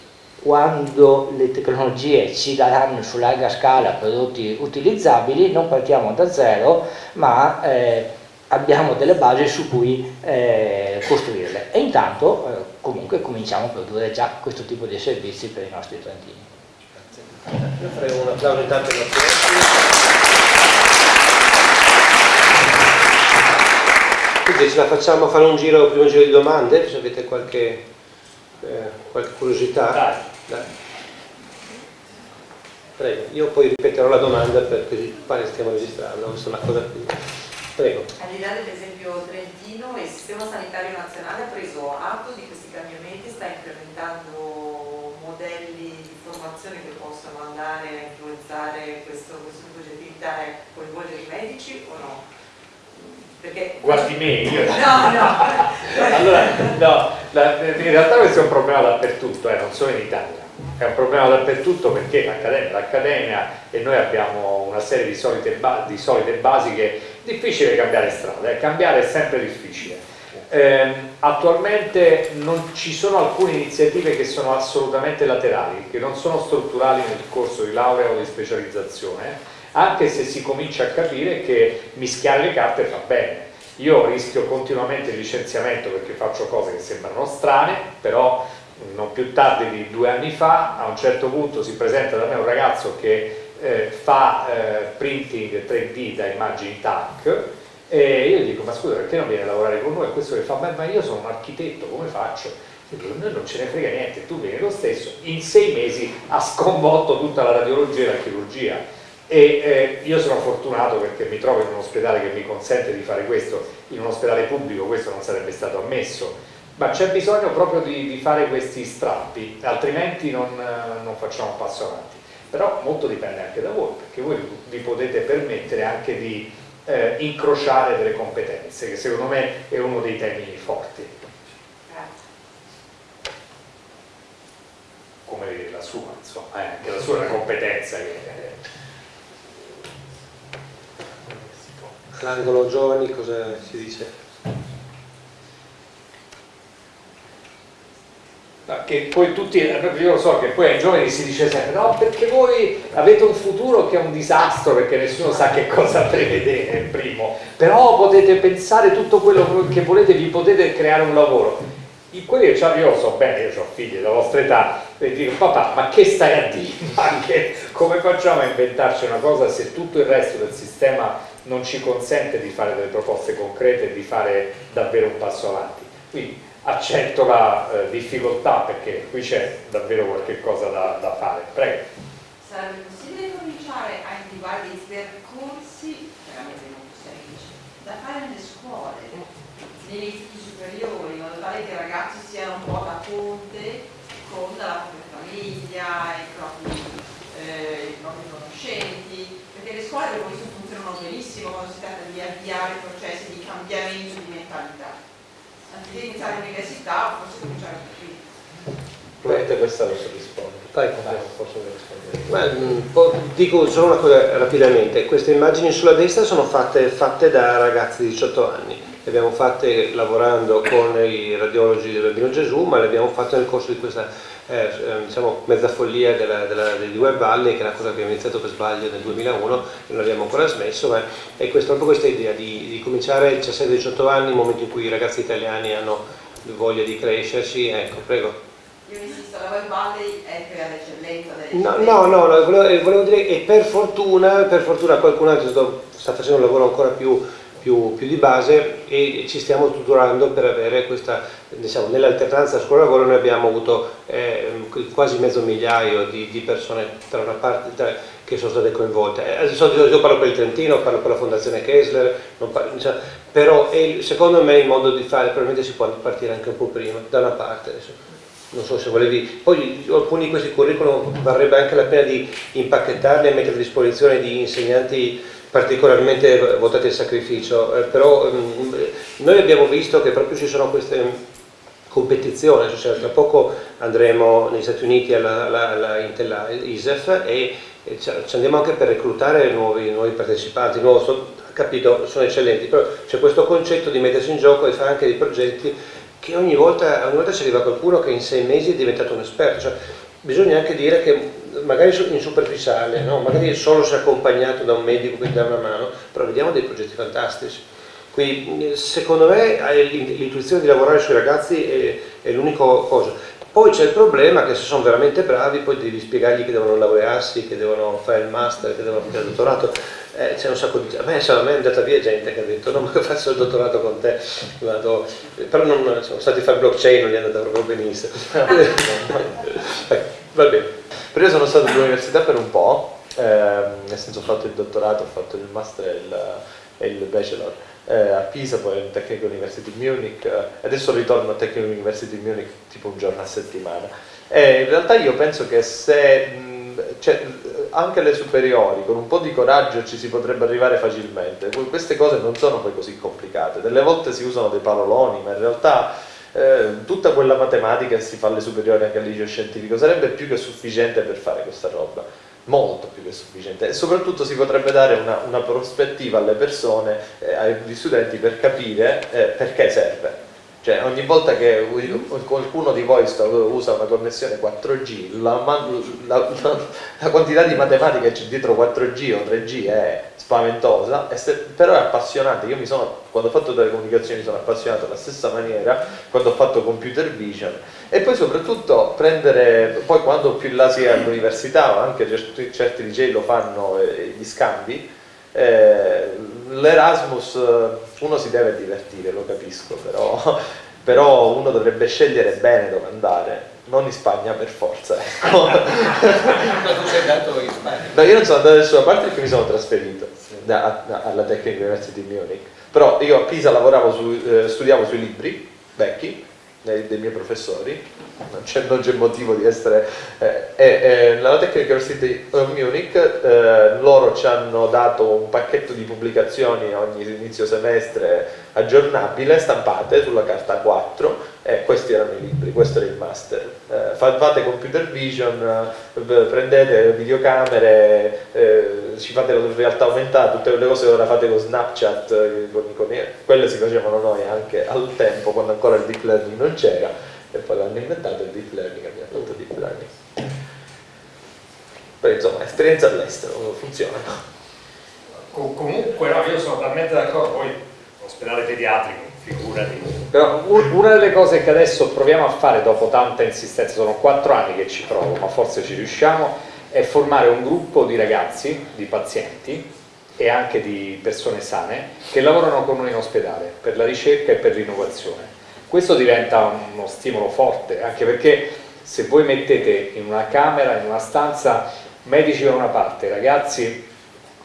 quando le tecnologie ci daranno su larga scala prodotti utilizzabili non partiamo da zero ma eh, abbiamo delle basi su cui eh, costruirle e intanto eh, comunque cominciamo a produrre già questo tipo di servizi per i nostri trentini. Io farei un applauso intanto per la Quindi ce la facciamo fare un giro, un giro di domande, se avete qualche, eh, qualche curiosità. Dai. Prego, io poi ripeterò la domanda perché ne stiamo registrando, questa è una cosa più. Prego. Al di là dell'esempio trentino, il sistema sanitario nazionale ha preso atto di questi cambiamenti, sta implementando modelli di formazione che possono andare a influenzare questo, questo tipo di attività e coinvolgere i medici o no? Perché... Guardi me, io... No, no. allora, no, in realtà questo è un problema dappertutto, eh, non solo in Italia è un problema dappertutto perché l'Accademia e noi abbiamo una serie di solite, di solite basi che è difficile cambiare strada, eh? cambiare è sempre difficile. Eh, attualmente non ci sono alcune iniziative che sono assolutamente laterali, che non sono strutturali nel corso di laurea o di specializzazione, anche se si comincia a capire che mischiare le carte fa bene. Io rischio continuamente il licenziamento perché faccio cose che sembrano strane, però non più tardi di due anni fa, a un certo punto si presenta da me un ragazzo che eh, fa eh, printing 3D da immagini TAC e io gli dico ma scusa perché non viene a lavorare con noi? E questo mi fa ma io sono un architetto, come faccio? Noi non ce ne frega niente, tu vieni lo stesso, in sei mesi ha sconvolto tutta la radiologia e la chirurgia e eh, io sono fortunato perché mi trovo in un ospedale che mi consente di fare questo, in un ospedale pubblico questo non sarebbe stato ammesso ma c'è bisogno proprio di, di, fare questi strappi, altrimenti non, non, facciamo un passo avanti. Però molto dipende anche da voi, perché voi vi potete permettere anche di eh, incrociare delle competenze, che secondo me è uno dei temi forti. Come la sua, insomma, eh, anche la sua è una competenza che... L'angolo giovani cosa si dice? che poi tutti, io lo so che poi ai giovani si dice sempre no perché voi avete un futuro che è un disastro perché nessuno sa che cosa prevedere primo però potete pensare tutto quello che volete vi potete creare un lavoro quelli che io lo so bene, io ho figli della vostra età e dico papà ma che stai a dire? Anche come facciamo a inventarci una cosa se tutto il resto del sistema non ci consente di fare delle proposte concrete e di fare davvero un passo avanti quindi accetto la eh, difficoltà perché qui c'è davvero qualche cosa da, da, fare. Prego. Sarebbe possibile cominciare a individuare dei percorsi da fare nelle scuole, negli istituti superiori, in modo tale che i ragazzi siano un po' da ponte con la propria famiglia, i propri, eh, i propri conoscenti, perché le scuole per questo funzionano benissimo quando si tratta di avviare processi di cambiamento di mentalità anziché iniziare l'università, forse cominciare qui. Probabilmente questa lo so rispondere. Vai, Dai, forse devo rispondere. Ma, mm, po- dico solo una cosa rapidamente, queste immagini sulla destra sono fatte, fatte da ragazzi di 18 anni, le abbiamo fatte lavorando con i radiologi del Bambino Gesù, ma le abbiamo fatte nel corso di questa eh, diciamo, mezza follia della, della, di Web Valley, che è una cosa che abbiamo iniziato per sbaglio nel 2001 e non abbiamo ancora smesso, ma è questa, proprio questa idea di, di cominciare a 17-18 anni, il momento in cui i ragazzi italiani hanno voglia di crescerci, ecco, prego. Io insisto, la Web Valley è per l'eccellenza delle No, no, no, no, volevo, eh, volevo dire che per fortuna, per fortuna qualcun altro sta facendo un lavoro ancora più, più- più di base e ci stiamo tutorando per avere questa, diciamo, nell'alternanza scuola-lavoro noi abbiamo avuto eh, quasi mezzo migliaio di, di persone tra una parte, tra- che sono state coinvolte. Eh, Adesso io io parlo per il Trentino, parlo per la Fondazione Kessler, parlo- cioè, però è secondo me il modo di fare probabilmente si può partire anche un po' prima, da una parte. adesso non so se volevi, poi alcuni di questi curriculum varrebbe anche la pena di impacchettarli e mettere a disposizione di insegnanti particolarmente votati al sacrificio, eh, però mm, noi abbiamo visto che proprio ci sono queste competizioni, cioè tra poco andremo negli Stati Uniti alla, alla, alla Intel ISEF e, e ci andiamo anche per reclutare nuovi, nuovi partecipanti, nuovo, so- capito, sono eccellenti, però c'è questo concetto di mettersi in gioco e fare anche dei progetti che ogni volta, ogni volta ci arriva qualcuno che in sei mesi è diventato un esperto, cioè, bisogna anche dire che magari in superficiale, no? magari solo se accompagnato da un medico che ti dà una mano, però vediamo dei progetti fantastici. Quindi eh, secondo me eh, l'in- l'intuizione di lavorare sui ragazzi è, è l'unica cosa. Poi c'è il problema che se sono veramente bravi poi devi spiegargli che devono laurearsi, che devono fare il master, che devono fare il dottorato. Eh, c'è un sacco di... A me, a me è andata via gente che ha detto no ma io faccio il dottorato con te, Vado- però non, sono stati a fare blockchain, non gli è andata proprio benissimo. Eh, Va bene. Però io sono stato all'università per un po', ehm, nel senso ho fatto il dottorato, ho fatto il master e il, il bachelor eh, a Pisa, poi al Technical University di Munich, eh, adesso ritorno a Technical University di Munich tipo un giorno a settimana. E in realtà io penso che se mh, cioè, anche alle superiori con un po' di coraggio ci si potrebbe arrivare facilmente, queste cose non sono poi così complicate, delle volte si usano dei paroloni, ma in realtà eh, tutta quella matematica che si fa alle superiori anche al liceo scientifico. Sarebbe più che sufficiente per fare questa roba, molto più che sufficiente. E soprattutto si potrebbe dare una, una prospettiva alle persone, eh, agli studenti per capire eh, perché serve. Cioè ogni volta che qualcuno di voi usa una connessione 4G, la, la- la- la quantità di matematica che c'è dietro 4G o 3G è spaventosa, e se- però è appassionante. Io mi sono, quando ho fatto telecomunicazioni mi sono appassionato alla stessa maniera, quando ho fatto computer vision e poi soprattutto prendere, poi quando più in là si è all'università, anche certi, certi licei lo fanno, eh, gli scambi, eh, l'Erasmus eh, uno si deve divertire, lo capisco, però, però uno dovrebbe scegliere bene dove andare, non in Spagna per forza. ecco. tu sei andato in Spagna. No, io non sono andato da nessuna parte perché mi sono trasferito da- da- alla Technical University di Munich, però io a Pisa lavoravo su, eh, studiavo sui libri vecchi dei, dei miei professori, non c'è, motivo di essere... eh, e eh, alla Technical University of Munich eh, loro ci hanno dato un pacchetto di pubblicazioni ogni inizio semestre aggiornabile, stampate sulla carta 4 e questi erano i libri, questo era il master. Eh, fa- fate computer vision, eh, prendete videocamere, eh, ci fate la realtà aumentata, tutte quelle cose che ora fate con Snapchat, eh, con, con- quelle si facevano noi anche al tempo quando ancora il deep learning non c'era e poi l'hanno inventato il deep learning, abbiamo fatto deep learning. Poi insomma, esperienza all'estero, funziona. Co- comunque no, io sono talmente d'accordo, poi ospedale pediatrico, figurati. Però una delle cose che adesso proviamo a fare dopo tanta insistenza, sono quattro anni che ci provo, ma forse ci riusciamo, è formare un gruppo di ragazzi, di pazienti e anche di persone sane che lavorano con noi in ospedale per la ricerca e per l'innovazione. Questo diventa uno stimolo forte, anche perché se voi mettete in una camera, in una stanza, medici da una parte, ragazzi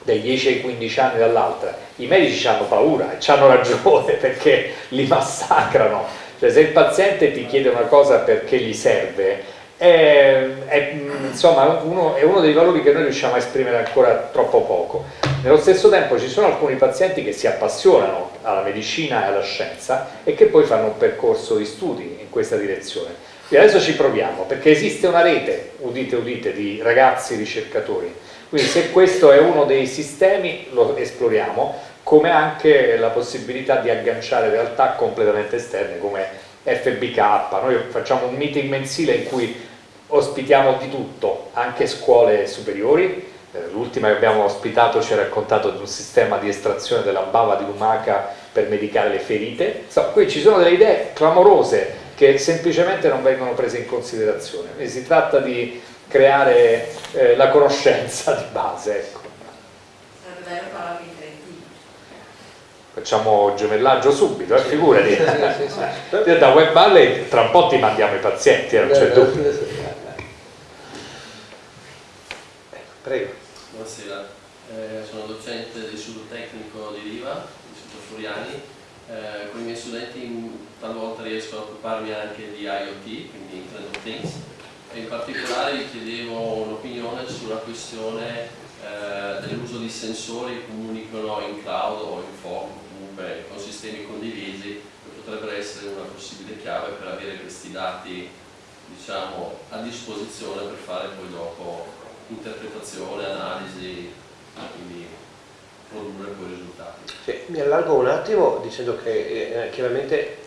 dai 10 ai 15 anni dall'altra, i medici hanno paura e hanno ragione perché li massacrano. Cioè, se il paziente ti chiede una cosa perché gli serve, è, è, mm, insomma, uno, è uno dei valori che noi riusciamo a esprimere ancora troppo poco. Nello stesso tempo ci sono alcuni pazienti che si appassionano alla medicina e alla scienza e che poi fanno un percorso di studi in questa direzione. Sì, adesso ci proviamo, perché esiste una rete, udite udite, di ragazzi ricercatori, quindi se questo è uno dei sistemi lo esploriamo, come anche la possibilità di agganciare realtà completamente esterne come FBK, noi facciamo un meeting mensile in cui ospitiamo di tutto, anche scuole superiori, l'ultima che abbiamo ospitato ci ha raccontato di un sistema di estrazione della bava di lumaca per medicare le ferite, insomma qui ci sono delle idee clamorose che semplicemente non vengono prese in considerazione, quindi si tratta di creare eh, la conoscenza di base. Ecco. Facciamo gemellaggio subito, eh, figurati. Sì, sì, sì. Da Web Valley tra un po' ti mandiamo i pazienti, eh, non c'è dubbio. Prego. Buonasera, eh, sono docente dell'Istituto Tecnico di Riva, Istituto Floriani. Eh, con i miei studenti talvolta riesco a occuparmi anche di IoT, quindi Internet of Things, e in particolare vi chiedevo un'opinione sulla questione eh, dell'uso di sensori che comunicano in cloud o in forum, comunque con sistemi condivisi, che potrebbero essere una possibile chiave per avere questi dati diciamo, a disposizione per fare poi dopo interpretazione, analisi, quindi produrre poi risultati. Sì, mi allargo un attimo dicendo che eh, chiaramente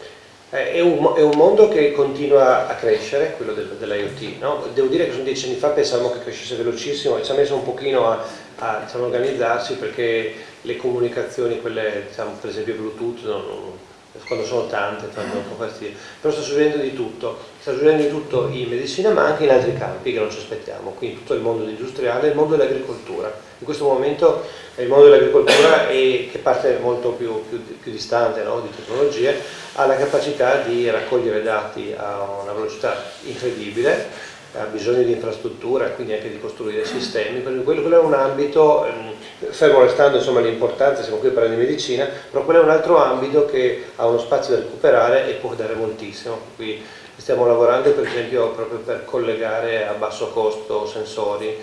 eh, è, un, è un mondo che continua a crescere, quello del, dell'IoT. No? Devo dire che sono dieci anni fa pensavamo che crescesse velocissimo e ci ha messo un pochino a, a, diciamo, organizzarsi perché le comunicazioni, quelle diciamo, per esempio Bluetooth, non- non- quando sono tante fanno un po' fastidio. Però sta succedendo di tutto, sta succedendo di tutto in medicina ma anche in altri campi che non ci aspettiamo, quindi tutto il mondo industriale e il mondo dell'agricoltura. In questo momento il mondo dell'agricoltura che parte molto più, più- più distante no, di tecnologie, ha la capacità di raccogliere dati a una velocità incredibile, ha bisogno di infrastruttura, quindi anche di costruire sistemi, quello, quello è un ambito, ehm, fermo restando l'importanza, siamo qui a parlare di medicina, però quello è un altro ambito che ha uno spazio da recuperare e può dare moltissimo. Qui stiamo lavorando per esempio proprio per collegare a basso costo sensori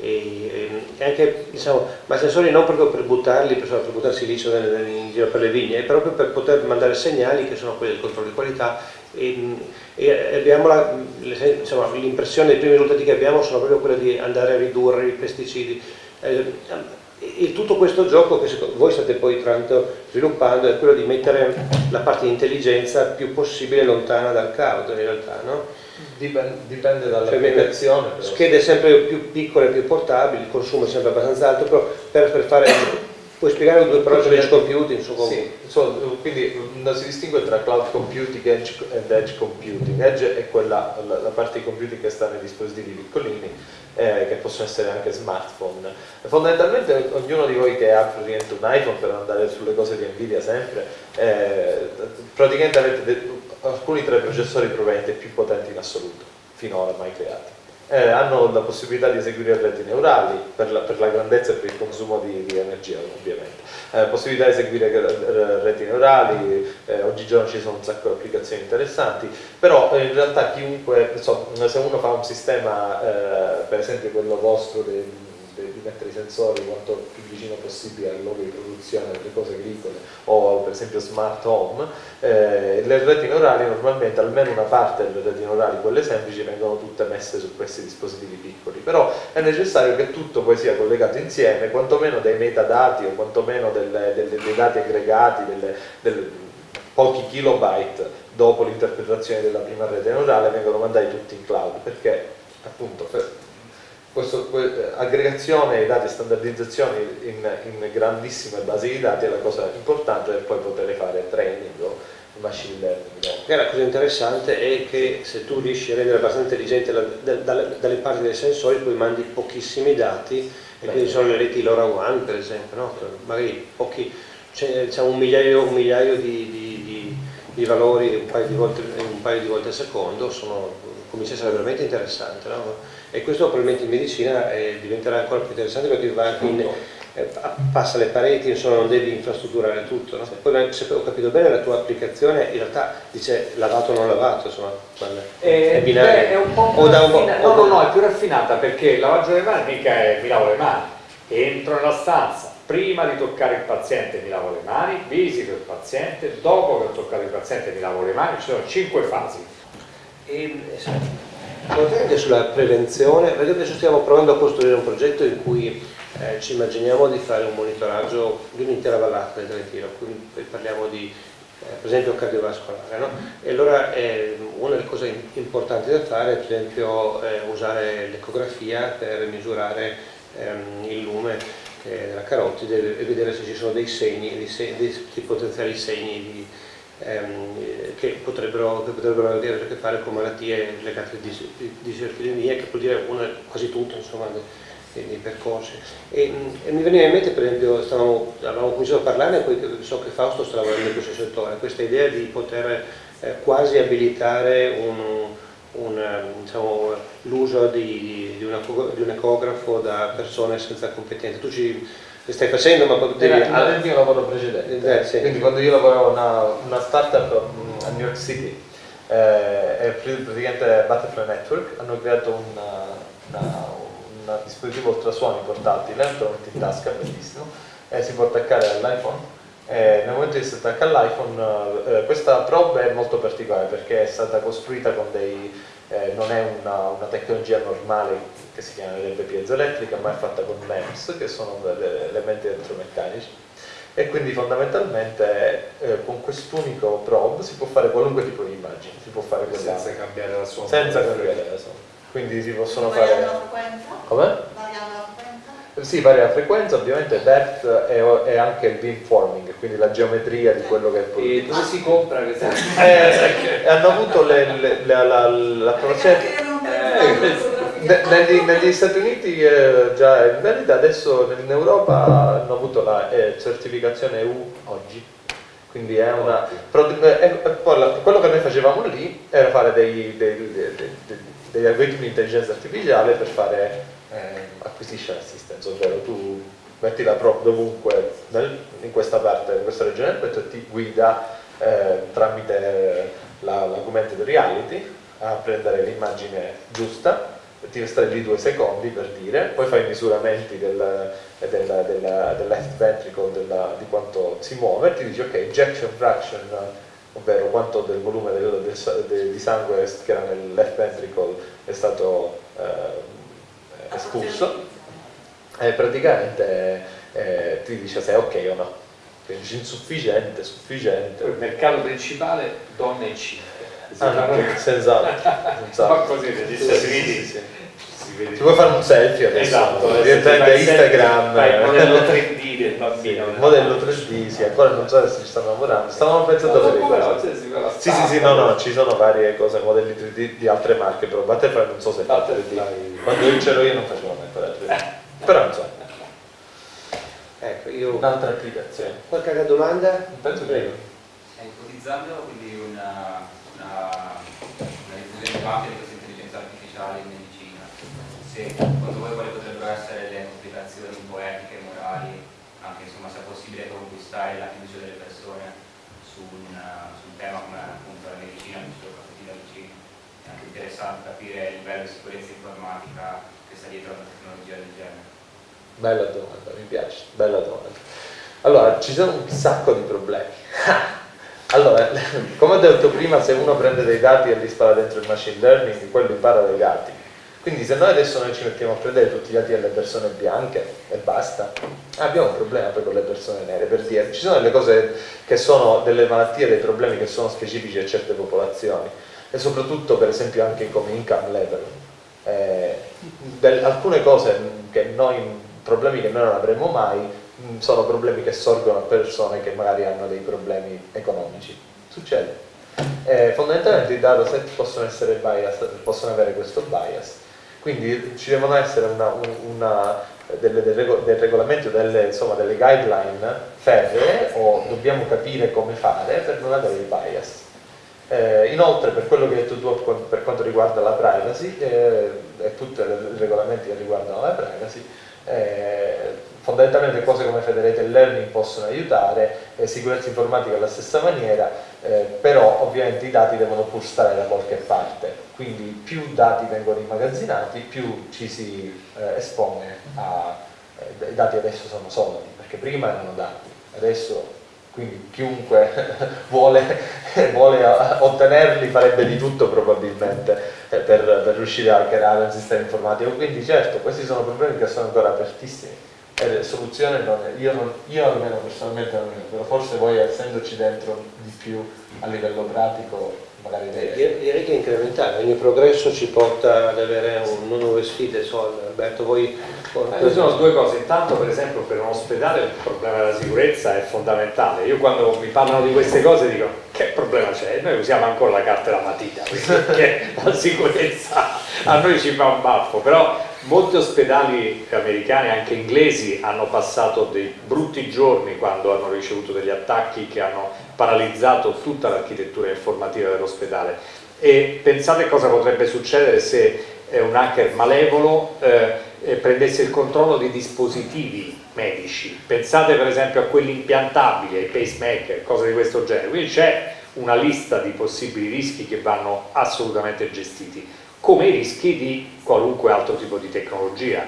e, e anche diciamo, ma sensori non proprio per buttarli, per, per buttar silicio in giro per le vigne, è proprio per poter mandare segnali che sono quelli del controllo di qualità e, e abbiamo l'impressione, i primi risultati che abbiamo sono proprio quelli di andare a ridurre i pesticidi. Eh, e tutto questo gioco che voi state poi tanto sviluppando è quello di mettere la parte di intelligenza più possibile lontana dal cloud in realtà, no? Dipende, dipende Cioè, dall'applicazione. però. schede sempre più piccole, più portabili, il consumo è sempre abbastanza alto, però per, per fare... Puoi spiegare due parole per edge computing? Su come- Sì, insomma, quindi mh, si distingue tra cloud computing e edge, ed edge computing. Edge è quella, la, la parte di computing che sta nei dispositivi piccolini, eh, che possono essere anche smartphone. Fondamentalmente ognuno di voi che ha praticamente un iPhone per andare sulle cose di Nvidia sempre, eh, praticamente avete alcuni tra i processori probabilmente più potenti in assoluto, finora mai creati. Eh, hanno la possibilità di eseguire reti neurali per la, per la grandezza e per il consumo di, di energia ovviamente, eh, possibilità di eseguire reti neurali, eh, oggigiorno ci sono un sacco di applicazioni interessanti, però eh, in realtà chiunque, insomma, se uno fa un sistema, eh, per esempio quello vostro de- de- di mettere i sensori quanto più vicino possibile al luogo di produzione delle cose agricole o per esempio smart home, eh, le reti neurali normalmente, almeno una parte delle reti neurali, quelle semplici, vengono tutte messe su questi dispositivi piccoli, però è necessario che tutto poi sia collegato insieme, quantomeno dei metadati o quantomeno delle- delle- dei dati aggregati, delle, delle- pochi kilobyte dopo l'interpretazione della prima rete neurale vengono mandati tutti in cloud, perché appunto questo, que- aggregazione e dati e standardizzazione in, in grandissime basi di dati è la cosa importante per poi poter fare training o machine learning. E la cosa interessante è che se tu riesci a rendere abbastanza intelligente la- da- dalle, dalle parti dei sensori, poi mandi pochissimi dati, e quindi sono le reti LoRaWAN per esempio, no? magari pochi, c'è diciamo, un migliaio, un migliaio di, di- di- di valori un paio di, volte, un paio di volte al secondo, sono, comincia a essere veramente interessante. no? E questo probabilmente in medicina eh, diventerà ancora più interessante perché va in, eh, pa- passa le pareti, insomma non devi infrastrutturare tutto. no? Poi se ho capito bene la tua applicazione in realtà dice lavato o non lavato, insomma, quando- Eh, è binario. beh, è un po' più raffinata, no, no, no, è più raffinata perché il lavaggio delle mani mica è mi lavo le mani, entro nella stanza, prima di toccare il paziente mi lavo le mani, visito il paziente, dopo che ho toccato il paziente mi lavo le mani, ci sono cinque fasi E, anche sulla prevenzione, perché adesso stiamo provando a costruire un progetto in cui eh, ci immaginiamo di fare un monitoraggio di un'intera vallata del Trentino, quindi parliamo di eh, per esempio cardiovascolare, no? e allora eh, una delle cose importanti da fare è per esempio eh, usare l'ecografia per misurare ehm, il lume della carotide e vedere se ci sono dei segni, dei, segni, dei potenziali segni di, ehm, che, potrebbero, che, potrebbero, avere a che fare con malattie legate a disertidemia, che vuol dire una, quasi tutto insomma, dei, dei percorsi. E, e, mi veniva in mente, per esempio, stavamo, avevamo cominciato a parlarne e poi so che Fausto sta lavorando in questo settore, questa idea di poter eh, quasi abilitare diciamo, l'uso di, di, un ecografo da persone senza competenze. Tu ci stai facendo, ma poi devi... Era il mio lavoro precedente, eh, sì. quindi quando io lavoravo una, una startup mm, a New York City, eh, praticamente Butterfly Network, hanno creato una, una, un dispositivo ultrasuoni portatile, metti in tasca, bellissimo, e si può attaccare all'iPhone. nel momento di si attacca all'iPhone, eh, questa probe è molto particolare perché è stata costruita con dei eh, non è una, una, tecnologia normale che si chiamerebbe piezoelettrica, ma è fatta con MEMS, che sono elementi elettromeccanici. E quindi fondamentalmente eh, con quest'unico probe si può fare qualunque tipo di immagine, si può fare quella... Senza cambiare la suona. Senza cambiare la suona. Quindi si possono Variando fare... la frequenza? Come? Variando la frequenza? Sì, varia la frequenza, ovviamente BERT è, è, anche il beamforming, quindi la geometria di quello che è prodotto. E dove si compra questa? Eh, hanno avuto l'approvazione negli, negli, Stati Uniti eh, già in verità, adesso in Europa hanno avuto la eh, certificazione EU oggi. Quindi è una. Eh, quello che noi facevamo lì era fare dei, dei, dei, degli algoritmi di intelligenza artificiale per fare eh, acquisition assistance, ovvero tu metti la prop dovunque nel, in questa parte, in questa regione e ti guida eh, tramite l'augmented reality a prendere l'immagine giusta ti stai lì due secondi per dire, poi fai i misuramenti del, del, del, del left ventricle della, di quanto si muove e ti dici ok, ejection fraction, ovvero quanto del volume di sangue che era nel left ventricle è stato eh, espulso e praticamente eh, ti dice se è ok o no. Quindi insufficiente, sufficiente. Il mercato principale donne e cibo Ah, senz'altro. Ma così Uniti sì, sì. Si, vede si può fare un selfie adesso, esatto, diventa Instagram. Il modello 3D del bambino. Sì, il modello 3D, sì, ancora non so se ci stanno lavorando. Stavamo pensando a delle Sì, sì, sì, no, no, ci sono varie cose, modelli 3D di altre marche, però Butterfly non so se fa 3D. Quando io c'ero io non facevo mai 3D. Però non so. Ecco, io... Un'altra applicazione. Qualche altra domanda? Penso che... È ipotizzando quindi una più ampia di questa intelligenza artificiale in medicina. Se secondo voi quali potrebbero essere le implicazioni poetiche, morali, anche insomma se è possibile conquistare la fiducia delle persone su un, su un tema come appunto la medicina, che la vicino. È anche interessante capire il livello di sicurezza informatica che sta dietro a una tecnologia del genere. Bella domanda, mi piace, bella domanda. Allora, ci sono un sacco di problemi. Allora, come ho detto prima, se uno prende dei dati e li spara dentro il machine learning, quello impara dai dati. Quindi se noi adesso noi ci mettiamo a prendere tutti i dati delle persone bianche e basta, abbiamo un problema poi con le persone nere, per dire, ci sono delle cose che sono delle malattie, dei problemi che sono specifici a certe popolazioni e soprattutto per esempio anche come income level. Eh, del, alcune cose che noi, problemi che noi non avremo mai, sono problemi che sorgono a persone che magari hanno dei problemi economici. Succede. Eh, fondamentalmente i dataset possono, bias, possono avere questo bias, quindi ci devono essere una, una, delle, dei, dei regolamenti o delle, delle guideline ferree o dobbiamo capire come fare per non avere il bias. Eh, inoltre per quello che hai detto tu per quanto riguarda la privacy eh, e tutti i regolamenti che riguardano la privacy, eh, fondamentalmente cose come Federated Learning possono aiutare, eh, sicurezza informatica alla stessa maniera, eh, però ovviamente i dati devono pur stare da qualche parte, quindi più dati vengono immagazzinati, più ci si eh, espone a... Eh, i dati adesso sono soldi, perché prima erano dati, adesso quindi chiunque vuole, vuole ottenerli farebbe di tutto probabilmente eh, per, per riuscire a creare un sistema informatico, quindi certo questi sono problemi che sono ancora apertissimi e soluzione non è, io, non, io almeno personalmente non ne però forse voi essendoci dentro di più a livello pratico magari eh, direi che è incrementale, ogni progresso ci porta ad avere un, nuove sfide, so, Alberto, voi... Eh, ci sono due cose, intanto per esempio per un ospedale il problema della sicurezza è fondamentale, io quando mi parlano di queste cose dico che problema c'è? Noi usiamo ancora la carta e la matita, perché la sicurezza a noi ci fa un baffo, però molti ospedali americani, anche inglesi, hanno passato dei brutti giorni quando hanno ricevuto degli attacchi che hanno paralizzato tutta l'architettura informativa dell'ospedale. E pensate cosa potrebbe succedere se un hacker malevolo eh, prendesse il controllo di dispositivi medici. Pensate per esempio a quelli impiantabili, ai pacemaker, cose di questo genere. Quindi c'è una lista di possibili rischi che vanno assolutamente gestiti come i rischi di qualunque altro tipo di tecnologia.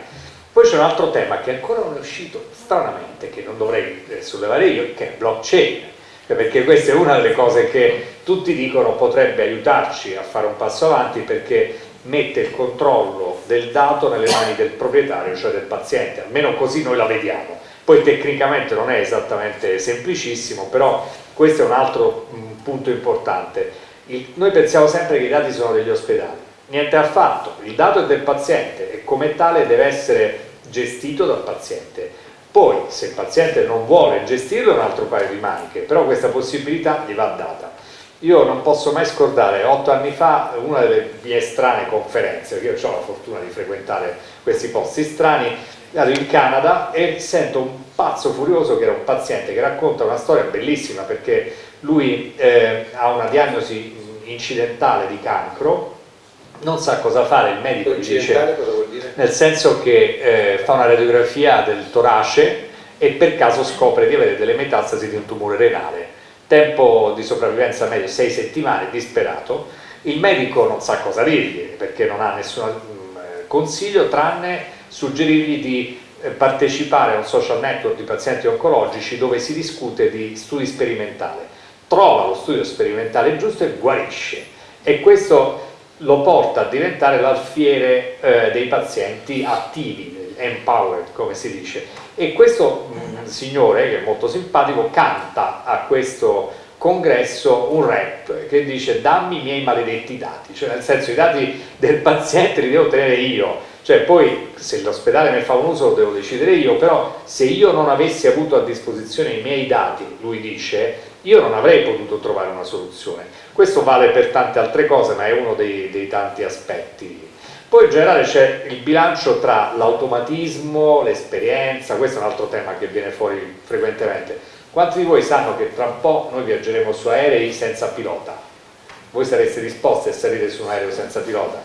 Poi c'è un altro tema che ancora non è uscito, stranamente, che non dovrei eh, sollevare io, che è blockchain, perché questa è una delle cose che tutti dicono potrebbe aiutarci a fare un passo avanti perché mette il controllo del dato nelle mani del proprietario, cioè del paziente, almeno così noi la vediamo. Poi tecnicamente non è esattamente semplicissimo, però questo è un altro mh, punto importante. Il, noi pensiamo sempre che i dati sono degli ospedali, Niente affatto, il dato è del paziente e come tale deve essere gestito dal paziente. Poi, se il paziente non vuole gestirlo è un altro paio di maniche, però questa possibilità gli va data. Io non posso mai scordare, otto anni fa, una delle mie strane conferenze, perché io ho la fortuna di frequentare questi posti strani, ero in Canada e sento un pazzo furioso che era un paziente che racconta una storia bellissima perché lui eh, ha una diagnosi incidentale di cancro non sa cosa fare, il medico gli dice, nel senso che eh, fa una radiografia del torace e per caso scopre di avere delle metastasi di un tumore renale. Tempo di sopravvivenza medio 6 settimane, disperato. Il medico non sa cosa dirgli perché non ha nessun mm, consiglio tranne suggerirgli di eh, partecipare a un social network di pazienti oncologici dove si discute di studi sperimentali. Trova lo studio sperimentale giusto e guarisce. E questo lo porta a diventare l'alfiere eh, dei pazienti attivi, empowered come si dice. E questo mh, mm, signore che è molto simpatico canta a questo congresso un rap che dice dammi i miei maledetti dati, cioè nel senso i dati del paziente li devo tenere io, cioè poi se l'ospedale ne fa un uso lo devo decidere io, però se io non avessi avuto a disposizione i miei dati, lui dice, io non avrei potuto trovare una soluzione. Questo vale per tante altre cose, ma è uno dei, dei tanti aspetti. Poi in generale c'è il bilancio tra l'automatismo, l'esperienza, questo è un altro tema che viene fuori frequentemente. Quanti di voi sanno che tra un po' noi viaggeremo su aerei senza pilota? Voi sareste disposti a salire su un aereo senza pilota?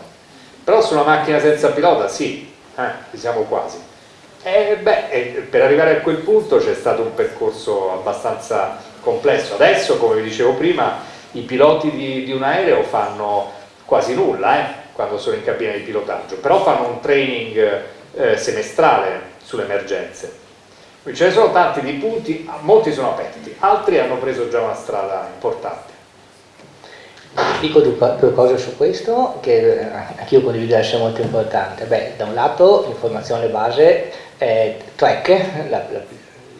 Però su una macchina senza pilota sì, eh, siamo quasi. E beh, per arrivare a quel punto c'è stato un percorso abbastanza complesso. Adesso, come vi dicevo prima, i piloti di, di un aereo fanno quasi nulla eh, quando sono in cabina di pilotaggio, però fanno un training eh, semestrale sulle emergenze. Quindi ce ne sono tanti di punti, molti sono aperti, altri hanno preso già una strada importante. Dico due, cose su questo che eh, anch'io condivido essere molto importante. Beh, da un lato l'informazione base è track, la, la,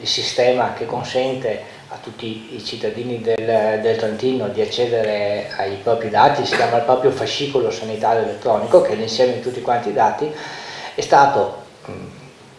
il sistema che consente a tutti i cittadini del, del, Trentino di accedere ai propri dati, si chiama il proprio fascicolo sanitario elettronico, che è l'insieme di tutti quanti i dati, è stato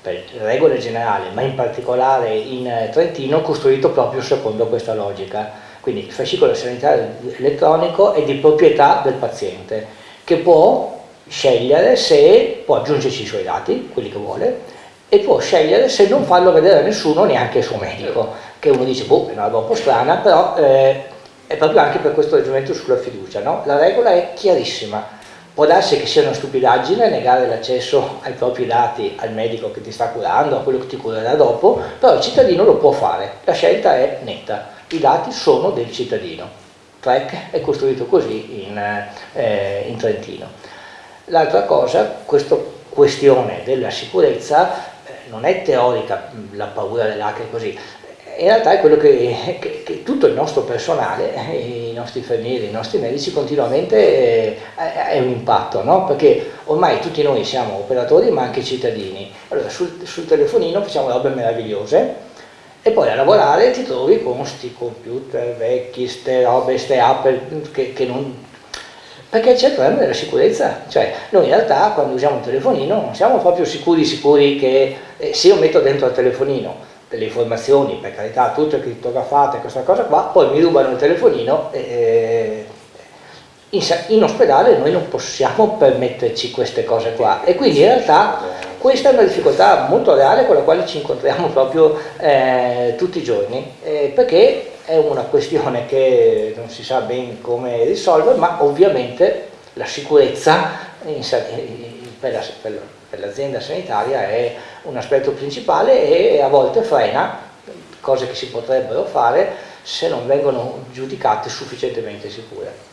per regole generali, ma in particolare in Trentino, costruito proprio secondo questa logica. Quindi il fascicolo sanitario elettronico è di proprietà del paziente, che può scegliere se può aggiungerci i suoi dati, quelli che vuole, e può scegliere se non farlo vedere a nessuno, neanche al suo medico che uno dice, boh, è una roba un po' strana, però eh, è proprio anche per questo ragionamento sulla fiducia, no? La regola è chiarissima, può darsi che sia una stupidaggine negare l'accesso ai propri dati al medico che ti sta curando, a quello che ti curerà dopo, però il cittadino lo può fare, la scelta è netta, i dati sono del cittadino. Track è costruito così in, eh, in Trentino. L'altra cosa, questa questione della sicurezza eh, non è teorica la paura dell'hacker così, in realtà è quello che, che, che, tutto il nostro personale, i nostri infermieri, i nostri medici continuamente eh, è un impatto, no? perché ormai tutti noi siamo operatori ma anche cittadini, allora sul, sul telefonino facciamo robe meravigliose e poi a lavorare ti trovi con questi computer vecchi, ste robe, ste app che, che non perché c'è il problema della sicurezza, cioè noi in realtà quando usiamo il telefonino non siamo proprio sicuri sicuri che eh, se io metto dentro al telefonino delle informazioni, per carità tutte crittografate, questa cosa qua, poi mi rubano il telefonino e in, in ospedale noi non possiamo permetterci queste cose qua. E quindi in realtà questa è una difficoltà molto reale con la quale ci incontriamo proprio eh, tutti i giorni eh, perché è una questione che non si sa ben come risolvere ma ovviamente la sicurezza in, per la, per per l'azienda sanitaria è un aspetto principale e a volte frena cose che si potrebbero fare se non vengono giudicate sufficientemente sicure.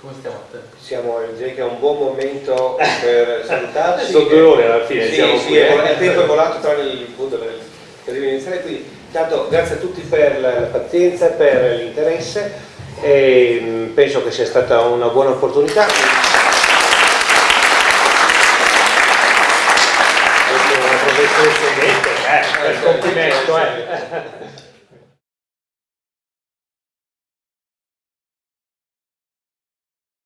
Come stiamo? Siamo, direi che è un buon momento per salutarci. Sono due ore alla fine, sì, siamo sì, qui. il tempo è volato tra il punto per iniziare, quindi intanto grazie a tutti per la pazienza, per l'interesse e mm, penso che sia stata una buona opportunità.